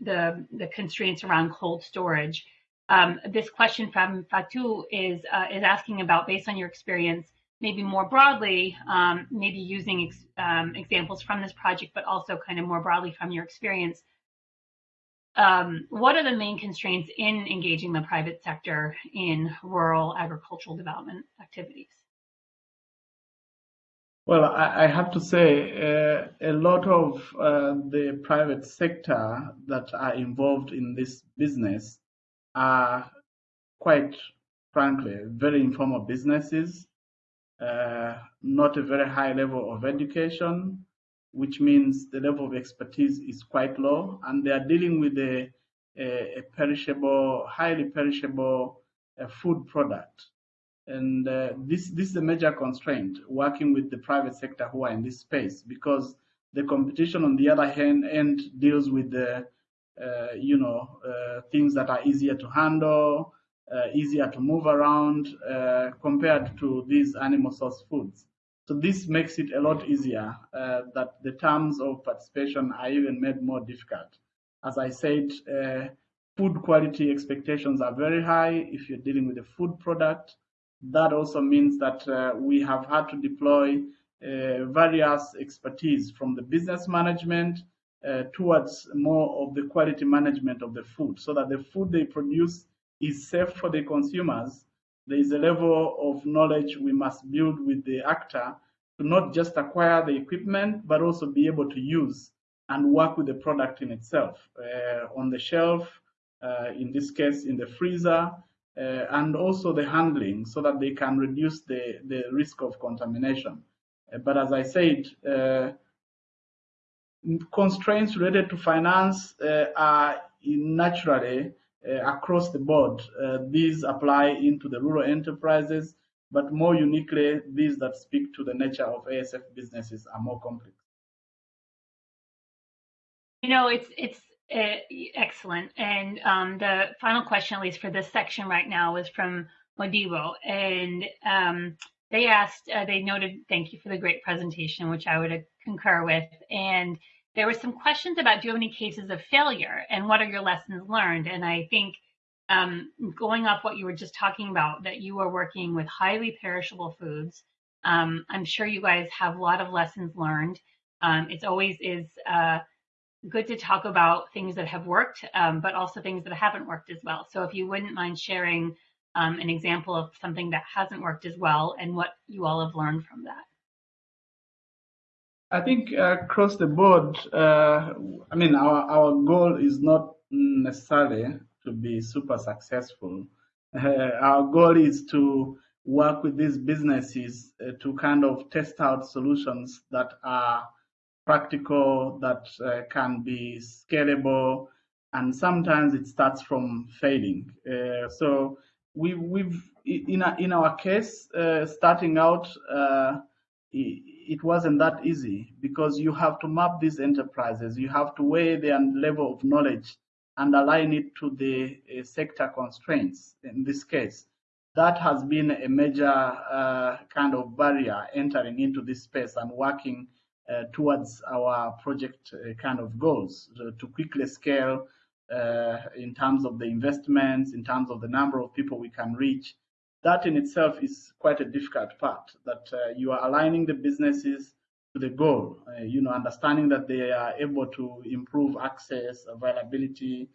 [SPEAKER 2] the the constraints around cold storage. Um, this question from Fatou is uh, is asking about, based on your experience, maybe more broadly, um, maybe using ex um, examples from this project, but also kind of more broadly from your experience, um, what are the main constraints in engaging the private sector in rural agricultural development activities?
[SPEAKER 4] Well, I, have to say, uh, a lot of uh, the private sector that are involved in this business are quite frankly very informal businesses, not a very high level of education, which means the level of expertise is quite low, and they are dealing with a, a, a perishable, highly perishable uh, food product. And uh, this, this is a major constraint working with the private sector who are in this space because the competition on the other hand end deals with the uh, you know uh, things that are easier to handle, uh, easier to move around uh, compared to these animal source foods. So this makes it a lot easier uh, that the terms of participation are even made more difficult. As I said, uh, food quality expectations are very high if you're dealing with a food product. That also means that uh, we have had to deploy uh, various expertise from the business management towards more of the quality management of the food so that the food they produce is safe for the consumers there is a level of knowledge we must build with the actor to not just acquire the equipment, but also be able to use and work with the product in itself uh, on the shelf, uh, in this case, in the freezer, uh, and also the handling so that they can reduce the, the risk of contamination. Uh, but as I said, uh, constraints related to finance uh, are naturally across the board. Uh, these apply into the rural enterprises, but more uniquely, these that speak to the nature of ASF businesses are more complex.
[SPEAKER 2] You know, it's it's uh, excellent. And um, the final question, at least for this section right now, was from Modibo, and um, they asked, uh, they noted, thank you for the great presentation, which I would concur with, and there were some questions about do you have any cases of failure and what are your lessons learned? And I think um, going off what you were just talking about, that you are working with highly perishable foods. Um, I'm sure you guys have a lot of lessons learned. Um, it's always is uh, good to talk about things that have worked, um, but also things that haven't worked as well. So if you wouldn't mind sharing um, an example of something that hasn't worked as well and what you all have learned from that.
[SPEAKER 4] I think uh, across the board, uh, I mean, our, our goal is not necessarily to be super successful. Uh, our goal is to work with these businesses uh, to kind of test out solutions that are practical, that uh, can be scalable, and sometimes it starts from failing. Uh, so we, we've, in, in our case, starting out, wasn't that easy because you have to map these enterprises. You have to weigh their level of knowledge and align it to the uh, sector constraints in this case. That has been a major uh, kind of barrier entering into this space and working uh, towards our project uh, kind of goals to, to quickly scale uh, in terms of the investments, in terms of the number of people we can reach, that in itself is quite a difficult part that uh, you are aligning the businesses to the goal uh, you know understanding that they are able to improve access availability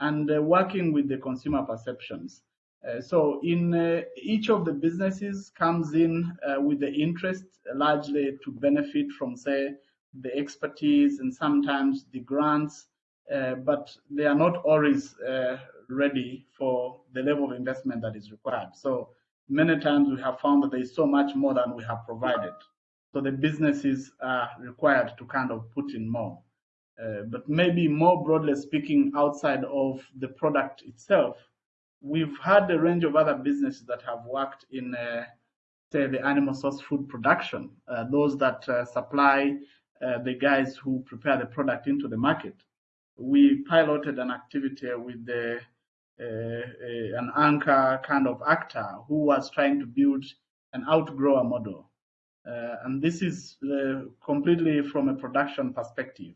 [SPEAKER 4] and uh, working with the consumer perceptions. Uh, so in uh, each of the businesses comes in uh, with the interest largely to benefit from say the expertise and sometimes the grants but they are not always ready for the level of investment that is required. So many times we have found that there is so much more than we have provided. So the businesses are required to kind of put in more. Uh, but maybe more broadly speaking, outside of the product itself, we've had a range of other businesses that have worked in, uh, say, the animal source food production, uh, those that uh, supply uh, the guys who prepare the product into the market. We piloted an activity with the an anchor kind of actor who was trying to build an outgrower model. Uh, and this is uh, completely from a production perspective.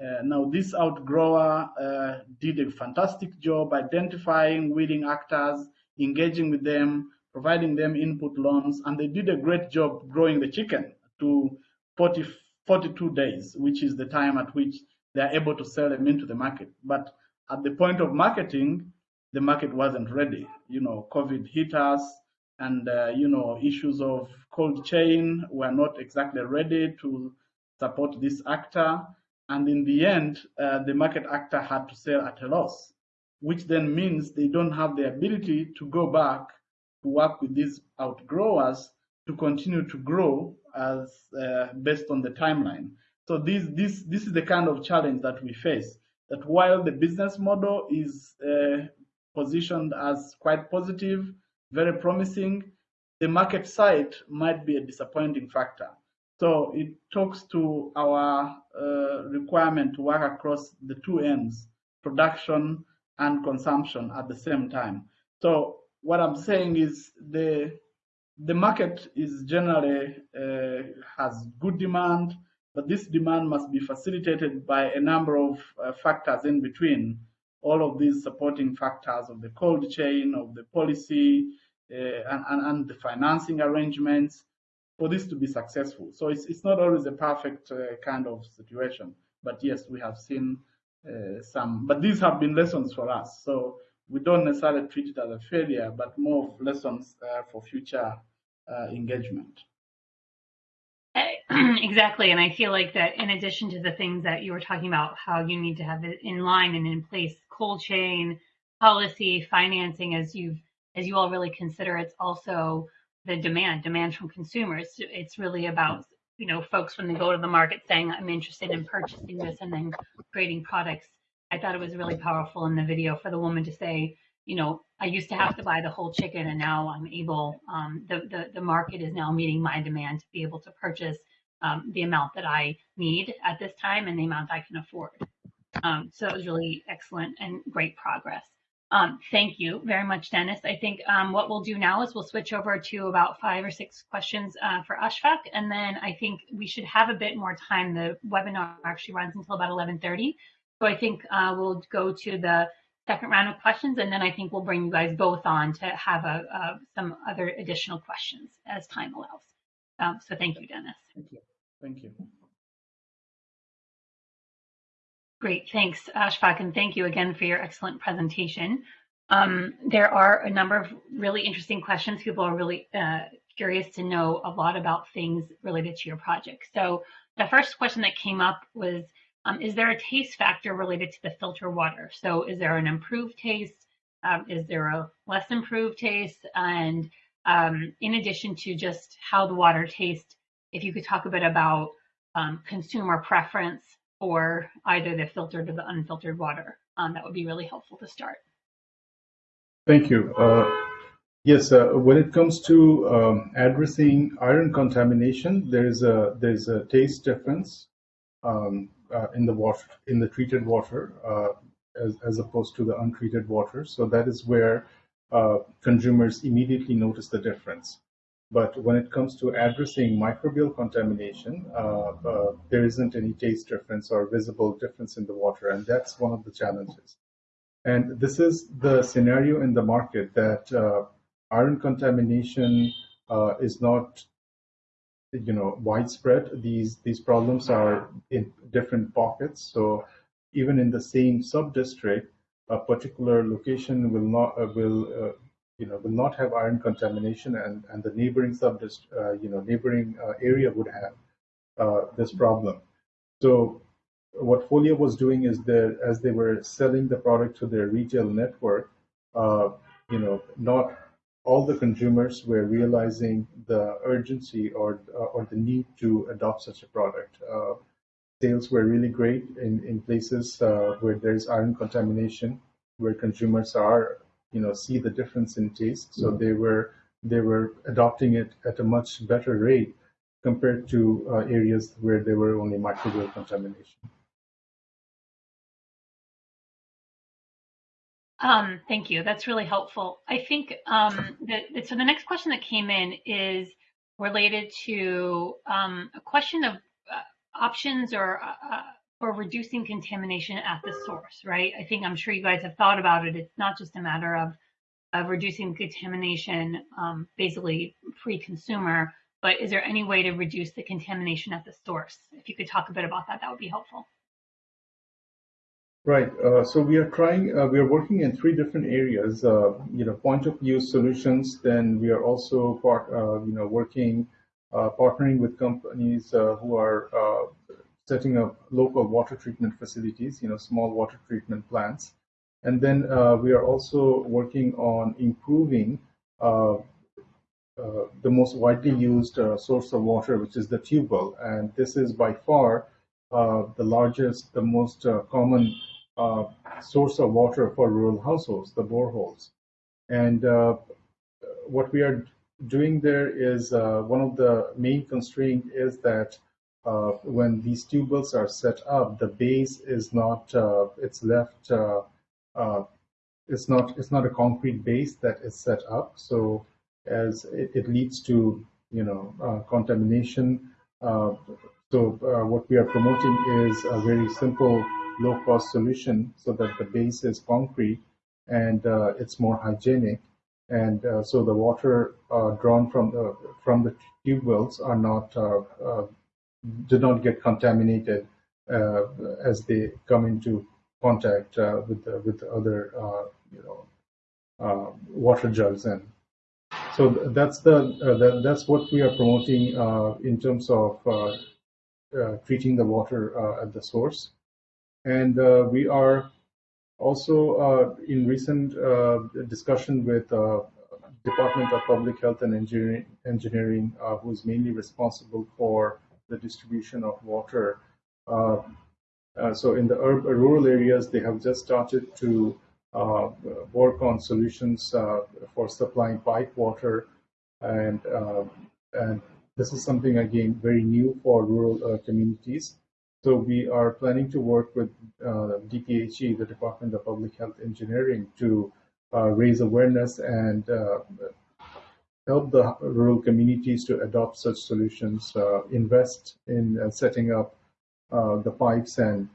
[SPEAKER 4] Uh, now, this outgrower uh, did a fantastic job identifying willing actors, engaging with them, providing them input loans, and they did a great job growing the chicken to 40, 42 days, which is the time at which they are able to sell them into the market. But at the point of marketing, the market wasn't ready. You know, COVID hit us, and uh, you know, issues of cold chain were not exactly ready to support this actor. And in the end, uh, the market actor had to sell at a loss, which then means they don't have the ability to go back to work with these outgrowers to continue to grow as uh, based on the timeline. So this this this is the kind of challenge that we face. That while the business model is uh, positioned as quite positive, very promising, the market side might be a disappointing factor. So it talks to our uh, requirement to work across the two ends, production and consumption at the same time. So what I'm saying is the the market is generally uh, has good demand, but this demand must be facilitated by a number of uh, factors in between all of these supporting factors of the cold chain, of the policy, uh, and, and, and, the financing arrangements for this to be successful. So it's, it's not always a perfect uh, kind of situation. But yes, we have seen uh, some, but these have been lessons for us. So we don't necessarily treat it as a failure, but more of lessons uh, for future uh, engagement.
[SPEAKER 2] exactly. And I feel like that in addition to the things that you were talking about, how you need to have it in line and in place, cold chain, policy, financing, as you've, as you all really consider, it's also the demand, demand from consumers. It's really about, you know, folks when they go to the market saying, I'm interested in purchasing this and then creating products. I thought it was really powerful in the video for the woman to say, you know, I used to have to buy the whole chicken and now I'm able, um, the, the, the market is now meeting my demand to be able to purchase um, the amount that I need at this time and the amount I can afford. Um, so it was really excellent and great progress. Um, thank you very much, Dennis. I think um, what we'll do now is we'll switch over to about five or six questions uh, for Ashfaq, and then I think we should have a bit more time. The webinar actually runs until about 11:30, so I think uh, we'll go to the second round of questions, and then I think we'll bring you guys both on to have a, a some other additional questions as time allows. Um, so thank you, Dennis.
[SPEAKER 4] Thank you. Thank you.
[SPEAKER 2] Great, thanks, Ashfaq, and thank you again for your excellent presentation. Um, there are a number of really interesting questions. People are really uh, curious to know a lot about things related to your project. So the first question that came up was, um, is there a taste factor related to the filter water? So is there an improved taste? Um, is there a less improved taste? And um, in addition to just how the water tastes, if you could talk a bit about um, consumer preference for either the filtered or the unfiltered water. Um, that would be really helpful to start.
[SPEAKER 7] Thank you. Uh, yes, uh, when it comes to um, addressing iron contamination, there is a there is a taste difference um, uh, in the water in the treated water uh, as as opposed to the untreated water. So that is where uh, consumers immediately notice the difference. But when it comes to addressing microbial contamination, uh, uh, there isn't any taste difference or visible difference in the water, and that's one of the challenges. And this is the scenario in the market that uh, iron contamination uh, is not, you know, widespread. These these problems are in different pockets. So even in the same sub-district, a particular location will not uh, will uh, you know, will not have iron contamination, and and the neighboring sub, uh, you know, neighboring uh, area would have uh, this problem. So what Folia was doing is that as they were selling the product to their retail network, uh, you know, not all the consumers were realizing the urgency or or the need to adopt such a product. Uh, sales were really great in in places where there is iron contamination, where consumers are you know see the difference in taste. So mm-hmm. they were they were adopting it at a much better rate compared to uh, areas where there were only microbial contamination.
[SPEAKER 2] Um, thank you. That's really helpful. I think um, that so the next question that came in is related to um, a question of uh, options or uh, uh for reducing contamination at the source, right? I think I'm sure you guys have thought about it. It's not just a matter of of reducing contamination, um, basically pre-consumer, but is there any way to reduce the contamination at the source? If you could talk a bit about that, that would be helpful.
[SPEAKER 7] Right. Uh, so we are trying. Uh, we are working in three different areas. Uh, you know, point of use solutions. Then we are also part. Uh, you know, working, uh, partnering with companies uh, who are setting up local water treatment facilities, you know, small water treatment plants. And then uh, we are also working on improving uh, uh, the most widely used uh, source of water, which is the tube well. And this is by far uh, the largest, the most uh, common source of water for rural households, the boreholes. And what we are doing there is one of the main constraints is that uh, when these tube wells are set up, the base is not, uh, it's left, uh, uh, it's not, it's not a concrete base that is set up. So as it, it leads to, you know, uh, contamination. so what we are promoting is a very simple, low cost solution so that the base is concrete and it's more hygienic. And uh, so the water uh, drawn from the, from the tube wells are not uh, do not get contaminated uh, as they come into contact uh, with with other uh, you know water jugs and so that's the that, that's what we are promoting in terms of treating the water at the source. And we are also uh, in recent uh, discussion with uh, Department of Public Health and Engineering, Engineering who's mainly responsible for the distribution of water. Uh, uh, so in the rural areas, they have just started to uh, work on solutions for supplying pipe water, and and this is something again very new for rural communities. So we are planning to work with uh, DPHE, the Department of Public Health Engineering, to uh, raise awareness and uh, help the rural communities to adopt such solutions, uh, invest in uh, setting up uh, the pipes and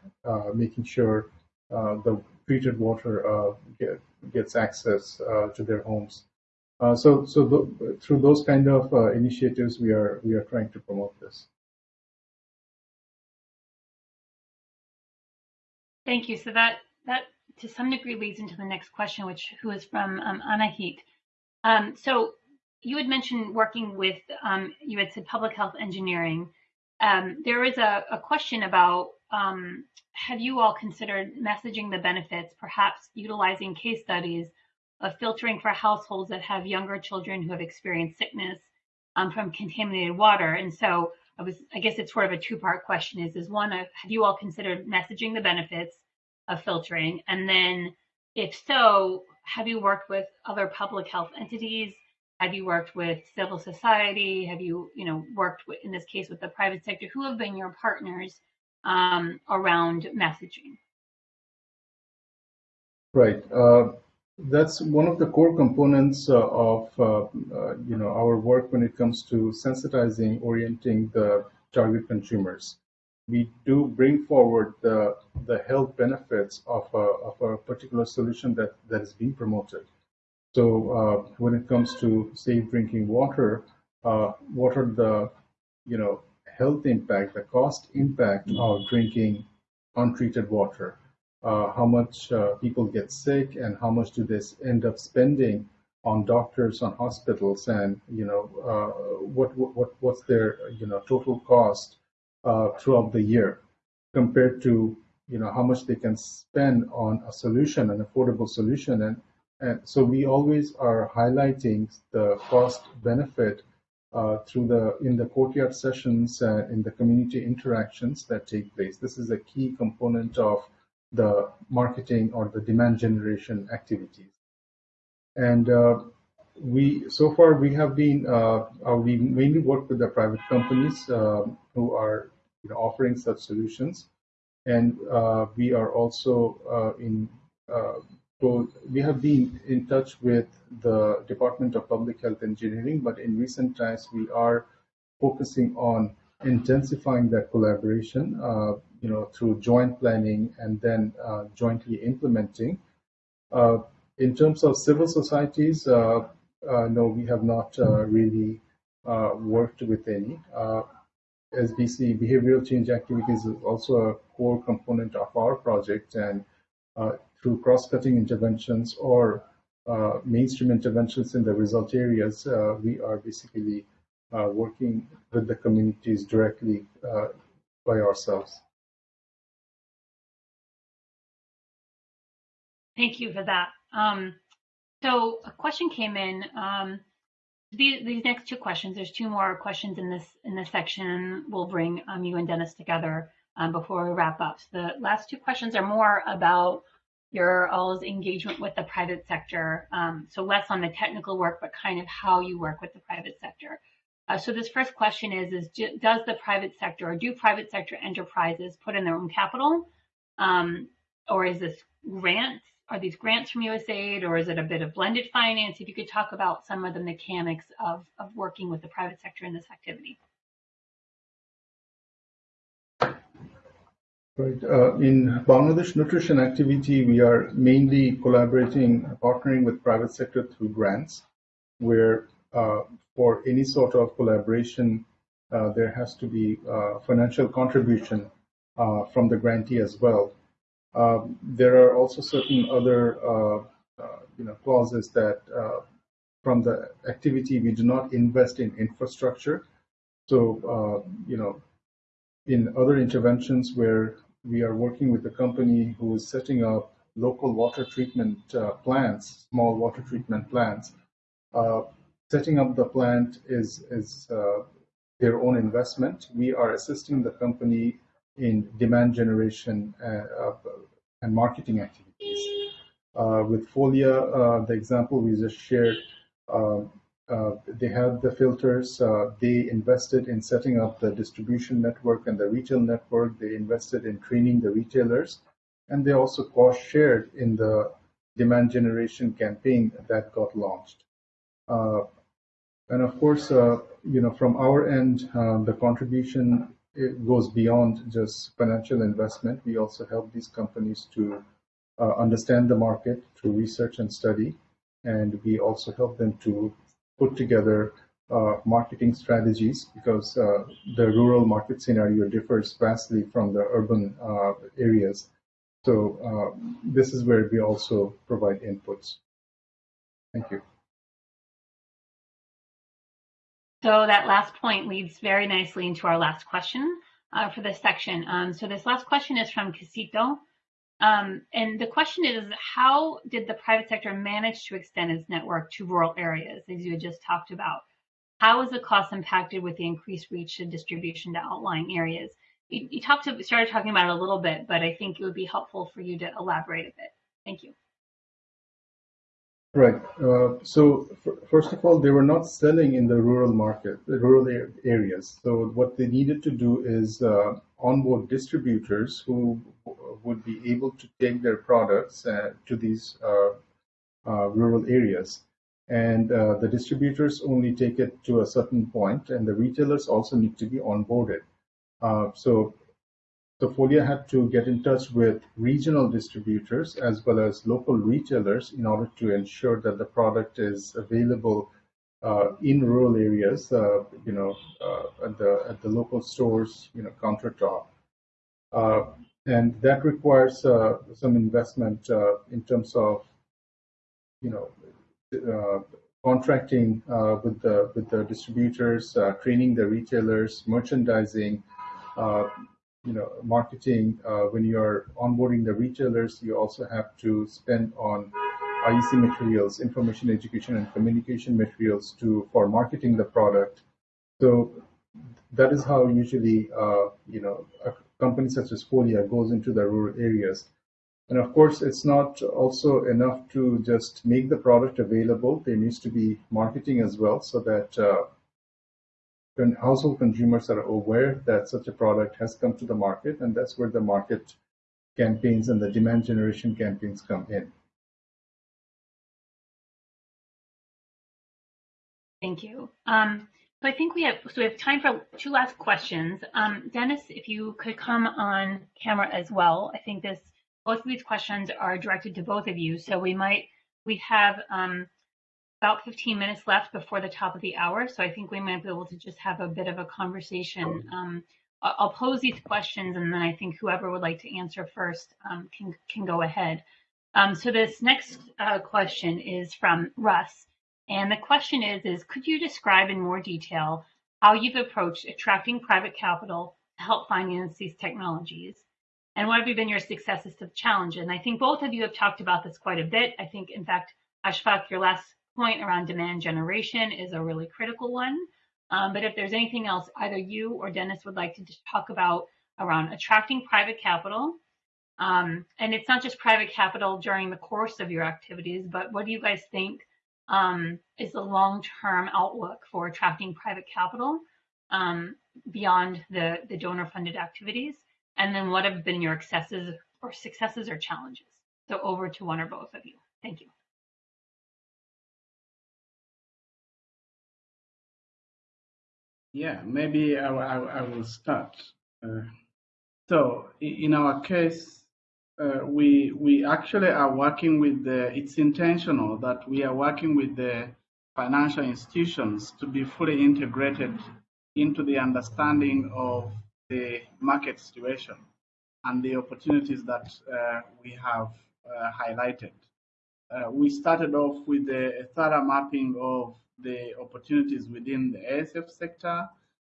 [SPEAKER 7] making sure the treated water get, gets access to their homes. so, so the, through those kind of initiatives, we are we are trying to promote this.
[SPEAKER 2] Thank you. So that that to some degree leads into the next question, which who is from um, Anahit. Um, so you had mentioned working with um, you had said public health engineering. Um, there is a, a question about um, have you all considered messaging the benefits, perhaps utilizing case studies of filtering for households that have younger children who have experienced sickness um, from contaminated water? And so I was, I guess it's sort of a two-part question. Is is one, have you all considered messaging the benefits? Of filtering? And then if so, have you worked with other public health entities? Have you worked with civil society? Have you, you know, worked with, in this case with the private sector? Who have been your partners um, around messaging?
[SPEAKER 7] Right. Uh, that's one of the core components uh, of, uh, uh you know, our work when it comes to sensitizing, orienting the target consumers we do bring forward the, the health benefits of a, of a particular solution that, that is being promoted. So uh, when it comes to safe drinking water, uh, what are the you know health impact, the cost impact of drinking untreated water? Uh, how much uh, people get sick, and how much do they end up spending on doctors, on hospitals, and you know uh, what what what's their you know total cost uh, throughout the year compared to you know how much they can spend on a solution an affordable solution. And and so we always are highlighting the cost benefit uh, through the in the courtyard sessions and in the community interactions that take place. This is a key component of the marketing or the demand generation activities. And uh, we so far we have been uh, uh, we mainly work with the private companies uh, who are you know, offering such solutions, and uh, we are also uh, in so we have been in touch with the Department of Public Health Engineering, but in recent times we are focusing on intensifying that collaboration, uh, you know, through joint planning and then uh, jointly implementing. Uh, in terms of civil societies, uh, Uh, no, we have not uh, really uh, worked with any. Uh, SBC behavioral change activities is also a core component of our project, and uh, through cross-cutting interventions or mainstream interventions in the result areas, we are basically working with the communities directly by ourselves.
[SPEAKER 2] Thank you for that. Um, so a question came in. Um, these, these next two questions, there's two more questions in this in this section. We'll bring um, you and Dennis together um, before we wrap up. So the last two questions are more about your all's engagement with the private sector. Um, so less on the technical work, but kind of how you work with the private sector. Uh, so this first question is, is does the private sector or do private sector enterprises put in their own capital? Um, or is this grants are these grants from USAID or is it a bit of blended finance? If you could talk about some of the mechanics of, of working with the private sector in this activity.
[SPEAKER 7] Right. Uh, in Bangladesh Nutrition activity, we are mainly collaborating, partnering with private sector through grants, where uh, for any sort of collaboration, uh, there has to be uh, financial contribution uh, from the grantee as well. Um, there are also certain other uh, uh, you know clauses that uh, from the activity we do not invest in infrastructure. So you know in other interventions where we are working with a company who is setting up local water treatment uh, plants, small water treatment plants. Uh, setting up the plant is, is uh, their own investment. We are assisting the company in demand generation uh, and marketing activities. Uh, with Folia, uh, the example we just shared, they had the filters. They invested in setting up the distribution network and the retail network. They invested in training the retailers, and they also cost shared in the demand generation campaign that got launched. Uh, and of course, uh, you know, from our end, uh, the contribution it goes beyond just financial investment. We also help these companies to uh, understand the market through research and study, and we also help them to put together uh, marketing strategies because uh, the rural market scenario differs vastly from the urban uh, areas. So uh, this is where we also provide inputs. Thank you.
[SPEAKER 2] So that last point leads very nicely into our last question uh, for this section. Um, so this last question is from Casito. Um, and the question is, how did the private sector manage to extend its network to rural areas, as you had just talked about? How is the cost impacted with the increased reach and distribution to outlying areas? You, you talked to, started talking about it a little bit, but I think it would be helpful for you to elaborate a bit. Thank you.
[SPEAKER 7] Right. Uh, so first of all, they were not selling in the rural market, the rural areas. So what they needed to do is uh, onboard distributors who would be able to take their products uh, to these uh, uh, rural areas. And uh, the distributors only take it to a certain point, and the retailers also need to be onboarded. so so Folia had to get in touch with regional distributors as well as local retailers in order to ensure that the product is available uh, in rural areas, uh, you know, uh, at the at the local stores, you know, countertop, uh, and that requires uh, some investment uh, in terms of, you know, contracting with the with the distributors, training the retailers, merchandising, you know, marketing, uh, when you're onboarding the retailers, you also have to spend on IEC materials, information education and communication materials to for marketing the product. So that is how usually, uh, you know, a company such as Folia goes into the rural areas. And of course, it's not also enough to just make the product available. There needs to be marketing as well so that uh, household consumers are aware that such a product has come to the market, and that's where the market campaigns and the demand generation campaigns come in.
[SPEAKER 2] Thank you. Um, so I think we have so we have time for two last questions. Um, Dennis, if you could come on camera as well. I think this both of these questions are directed to both of you. So we might we have um, about 15 minutes left before the top of the hour, so I think we might be able to just have a bit of a conversation. Um, I'll pose these questions, and then I think whoever would like to answer first um, can can go ahead. Um, so this next uh, question is from Russ, and the question is: is could you describe in more detail how you've approached attracting private capital to help finance these technologies? And what have been your successes to the challenge? And I think both of you have talked about this quite a bit. I think, in fact, Ashfaq, your last point around demand generation is a really critical one. Um, but if there's anything else either you or Dennis would like to talk about around attracting private capital, um, and it's not just private capital during the course of your activities, but what do you guys think um, is the long-term outlook for attracting private capital um, beyond the, the donor-funded activities? And then what have been your successes or successes or challenges? So over to one or both of you. Thank you.
[SPEAKER 4] Yeah, maybe I, I, I will start. Uh, so in our case, uh, we we actually are working with the. It's intentional that we are working with the financial institutions to be fully integrated into the understanding of the market situation and the opportunities that uh, we have uh, highlighted. Uh, we started off with a thorough mapping of the opportunities within the ASF sector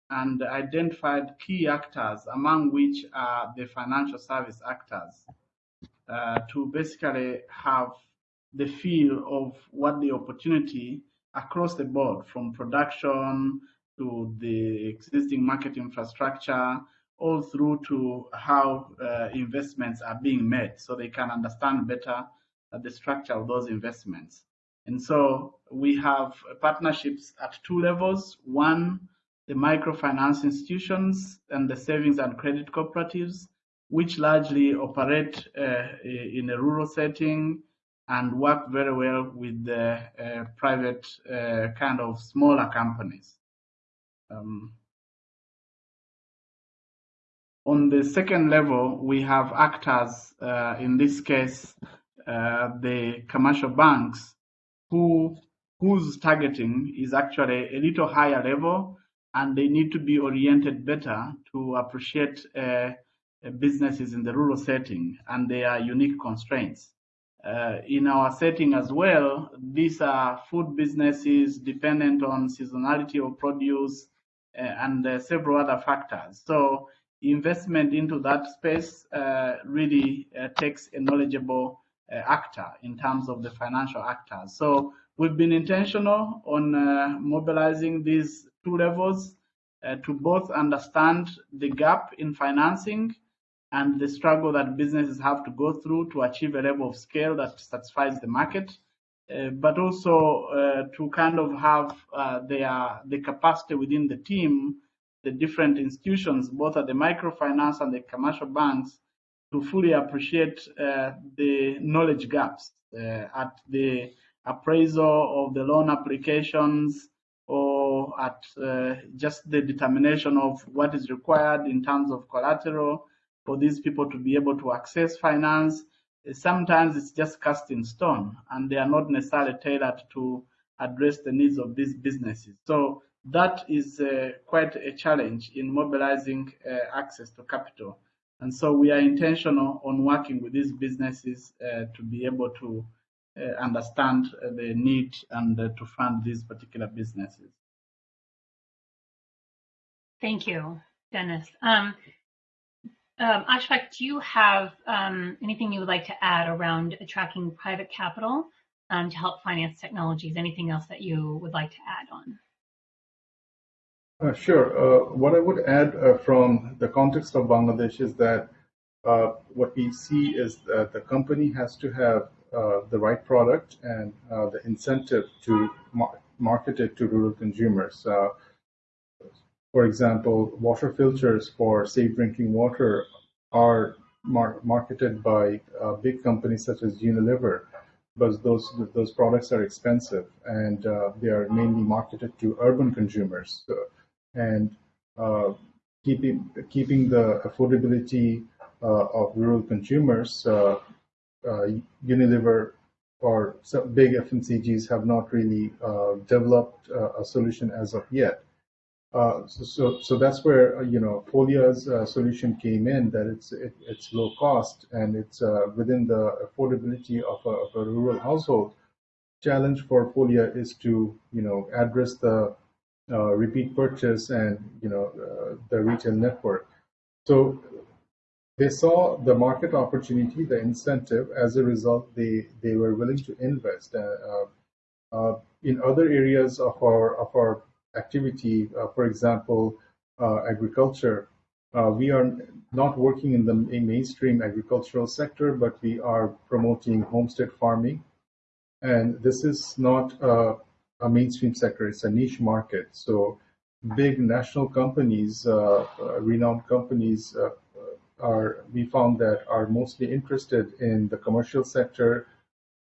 [SPEAKER 4] and identified key actors, among which are the financial service actors, uh, to basically have the feel of what the opportunity across the board, from production to the existing market infrastructure, all through to how uh, investments are being made so they can understand better uh, the structure of those investments. And so we have partnerships at two levels. One, the microfinance institutions and the savings and credit cooperatives, which largely operate uh, in a rural setting and work very well with the uh, private uh, kind of smaller companies. Um, on the second level, we have actors, uh, in this case, uh, the commercial banks, whose targeting is actually a little higher level, and they need to be oriented better to appreciate uh, businesses in the rural setting and their unique constraints. Uh, in our setting as well, these are food businesses dependent on seasonality of produce uh, and uh, several other factors. So investment into that space uh, really uh, takes a knowledgeable uh, actor in terms of the financial actors. So we've been intentional on mobilizing these two levels to both understand the gap in financing and the struggle that businesses have to go through to achieve a level of scale that satisfies the market, uh, but also uh, to kind of have uh, their the capacity within the team, the different institutions, both at the microfinance and the commercial banks, to fully appreciate uh, the knowledge gaps uh, at the appraisal of the loan applications or at uh, just the determination of what is required in terms of collateral for these people to be able to access finance. Sometimes it's just cast in stone and they are not necessarily tailored to address the needs of these businesses. So that is uh, quite a challenge in mobilizing uh, access to capital. And so we are intentional on working with these businesses uh, to be able to uh, understand the need and uh, to fund these particular businesses.
[SPEAKER 2] Thank you, Dennis. Um, um, Ashfaq, do you have um, anything you would like to add around attracting private capital um, to help finance technologies? Anything else that you would like to add on?
[SPEAKER 7] Uh, sure. Uh, what I would add uh, from the context of Bangladesh is that what we see is that the company has to have the right product and the incentive to mar market it to rural consumers for example, water filters for safe drinking water are mar marketed by big companies such as Unilever, but those those products are expensive and they are mainly marketed to urban consumers. And uh, keeping keeping the affordability uh, of rural consumers, uh, Unilever or big FMCGs have not really developed a solution as of yet. Uh, so, so, so, that's where you know Folia's uh, solution came in. That it's it, it's low cost and it's within the affordability of a, of a, rural household. Challenge for Folia is to you know address the repeat purchase and you know the retail network. So they saw the market opportunity, the incentive. As a result, they they were willing to invest. in other areas of our of our activity, uh, for example, uh, agriculture, uh, we are not working in the mainstream agricultural sector, but we are promoting homestead farming. And this is not a mainstream sector, it's a niche market. So big national companies, uh, uh, renowned companies, uh, are we found that are mostly interested in the commercial sector.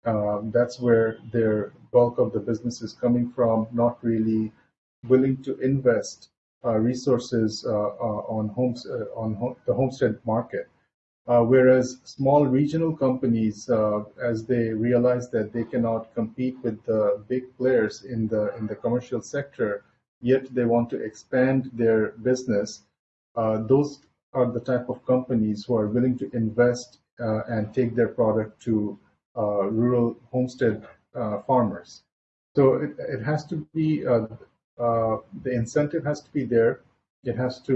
[SPEAKER 7] Um, that's where their bulk of the business is coming from, not really willing to invest uh, resources uh, uh, on homes on the homestead market. Whereas small regional companies, as they realize that they cannot compete with the big players in the in the commercial sector, yet they want to expand their business, those are the type of companies who are willing to invest uh, and take their product to uh, rural homestead uh, farmers. So it, it, has to be uh, the incentive has to be there. It has to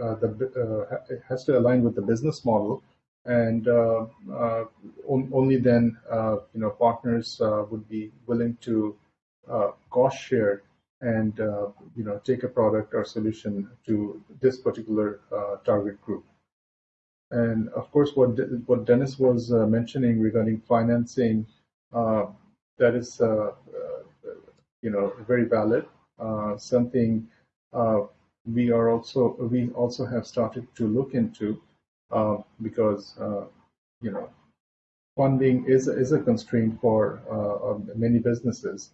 [SPEAKER 7] uh, the uh, it has to align with the business model, and on, only then you know partners would be willing to cost share and uh, you know take a product or solution to this particular uh, target group. And of course, what De what Dennis was uh, mentioning regarding financing that is, you know, very valid. something we are also we also have started to look into because you know funding is is a constraint for many businesses.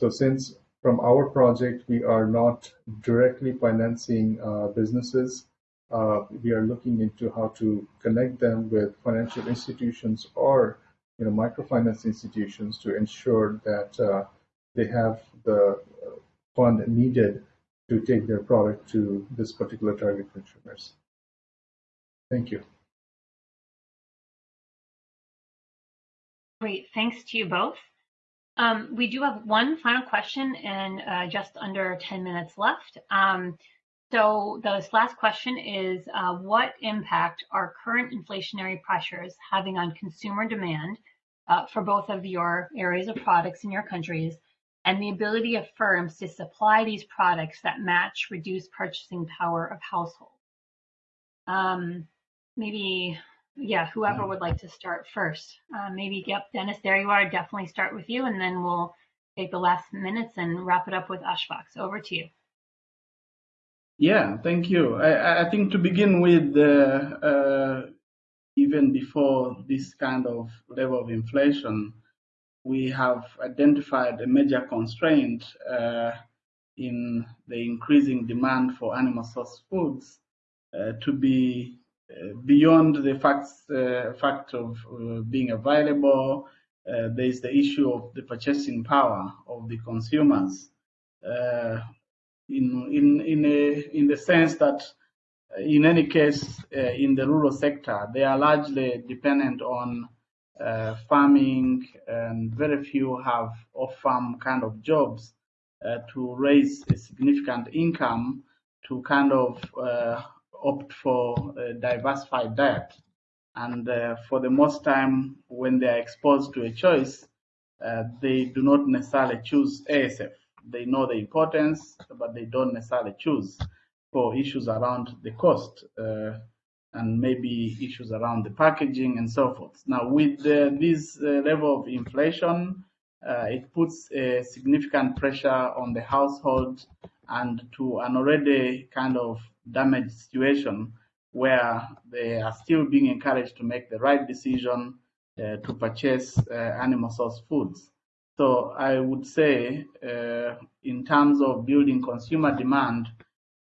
[SPEAKER 7] So since from our project, we are not directly financing uh, businesses. Uh, we are looking into how to connect them with financial institutions or you know, microfinance institutions to ensure that uh, they have the fund needed to take their product to this particular target consumers. Thank you.
[SPEAKER 2] Great, thanks to you both. Um, we do have one final question and uh, just under 10 minutes left. Um, so this last question is, uh, what impact are current inflationary pressures having on consumer demand uh, for both of your areas of products in your countries and the ability of firms to supply these products that match reduced purchasing power of households? Um, maybe yeah, whoever would like to start first. Uh, maybe, yep, Dennis, there you are. Definitely start with you, and then we'll take the last minutes and wrap it up with Ashfaq. Over to you.
[SPEAKER 4] Yeah, thank you. I, I think to begin with, uh, uh, even before this kind of level of inflation, we have identified a major constraint uh, in the increasing demand for animal source foods uh, to be uh, beyond the facts, uh, fact of uh, being available, there is the issue of the purchasing power of the consumers. in in in a in the sense that in any case, uh, in the rural sector, they are largely dependent on uh, farming, and very few have off-farm kind of jobs uh, to raise a significant income to kind of opt for a diversified diet. And uh, for the most time, when they are exposed to a choice, uh, they do not necessarily choose ASF. They know the importance, but they don't necessarily choose for issues around the cost uh, and maybe issues around the packaging and so forth. Now, with this uh, level of inflation, uh, it puts a significant pressure on the household and to an already kind of damaged situation where they are still being encouraged to make the right decision uh, to purchase uh, animal source foods. So I would say, uh, in terms of building consumer demand,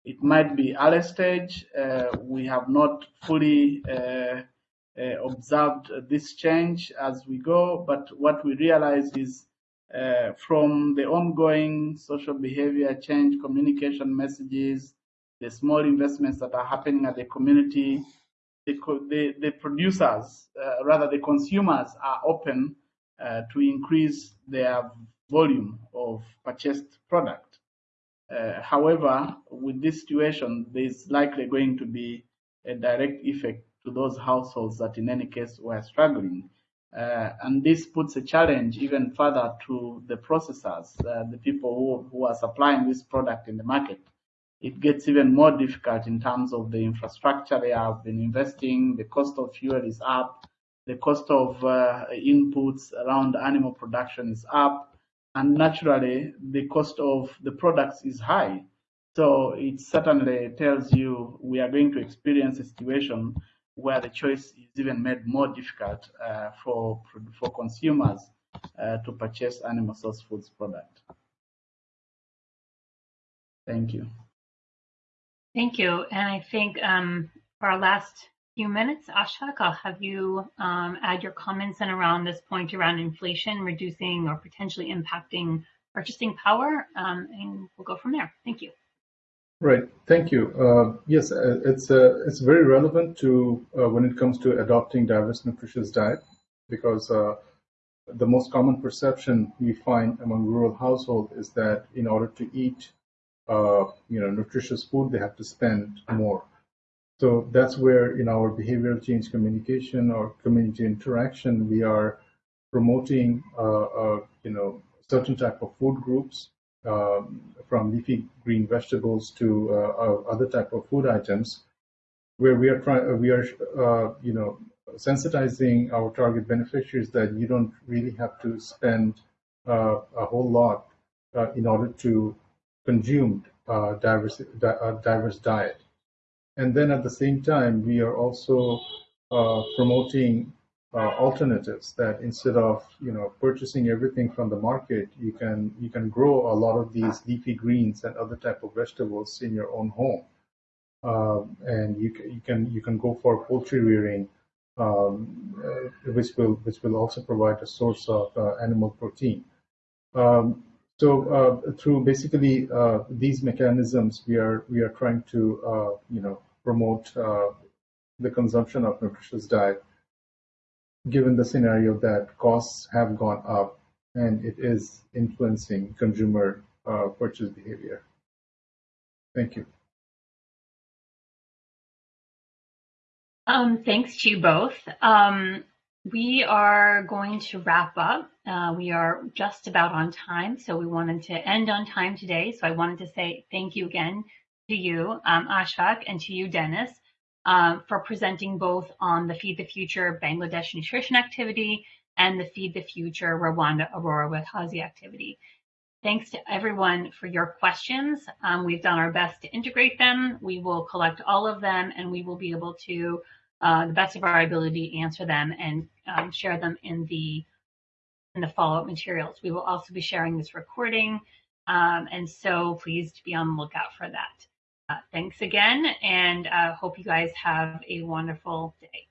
[SPEAKER 4] it might be early stage. Uh, we have not fully uh, uh, observed this change as we go, but what we realize is from the ongoing social behavior change, communication messages, the small investments that are happening at the community, the, the, the producers, uh, rather the consumers are open uh, to increase their volume of purchased product. Uh, however, with this situation, there's likely going to be a direct effect to those households that in any case were struggling. Uh, and this puts a challenge even further to the processors, uh, the people who, who are supplying this product in the market it gets even more difficult in terms of the infrastructure they have been investing. The cost of fuel is up. The cost of uh, inputs around animal production is up. And naturally, the cost of the products is high. So it certainly tells you we are going to experience a situation where the choice is even made more difficult uh, for, for consumers uh, to purchase animal source foods product. Thank you.
[SPEAKER 2] Thank you. And I think um, our last few minutes, Ashfaq, I'll have you um, add your comments in around this point around inflation reducing or potentially impacting purchasing power, um, and we'll go from there. Thank you.
[SPEAKER 7] Right. Thank you. Uh, yes, uh, it's uh, it's very relevant to when it comes to adopting diverse nutritious diet because the most common perception we find among rural households is that in order to eat you know, nutritious food, they have to spend more. So that's where in our behavioral change communication or community interaction, we are promoting, uh, uh, you know, certain type of food groups, um, from leafy green vegetables to uh, other type of food items, where we are trying, we are, uh, you know, sensitizing our target beneficiaries that you don't really have to spend uh, a whole lot uh, in order to consume uh, diverse, diverse diet. And then at the same time, we are also promoting uh, alternatives that instead of you know purchasing everything from the market you can you can grow a lot of these leafy greens and other type of vegetables in your own home. Uh, and you, can, you can you can go for poultry rearing um, uh, which will which will also provide a source of uh, animal protein. Um, so uh, through basically uh, these mechanisms we are we are trying to you know promote the consumption of nutritious diet given the scenario that costs have gone up and it is influencing consumer uh, purchase behavior. Thank you.
[SPEAKER 2] Um, thanks to you both. Um, we are going to wrap up. Uh, we are just about on time, so we wanted to end on time today. So I wanted to say thank you again to you, um, Ashfaq, and to you, Dennis um, for presenting both on the Feed the Future Bangladesh nutrition activity and the Feed the Future Rwanda Orora Wihaze activity. Thanks to everyone for your questions. Um, we've done our best to integrate them. We will collect all of them and we will be able to, uh, the best of our ability, answer them and um, share them in the in the follow-up materials. We will also be sharing this recording, um, and so please be on the lookout for that. Uh, thanks again, and uh, hope you guys have a wonderful day.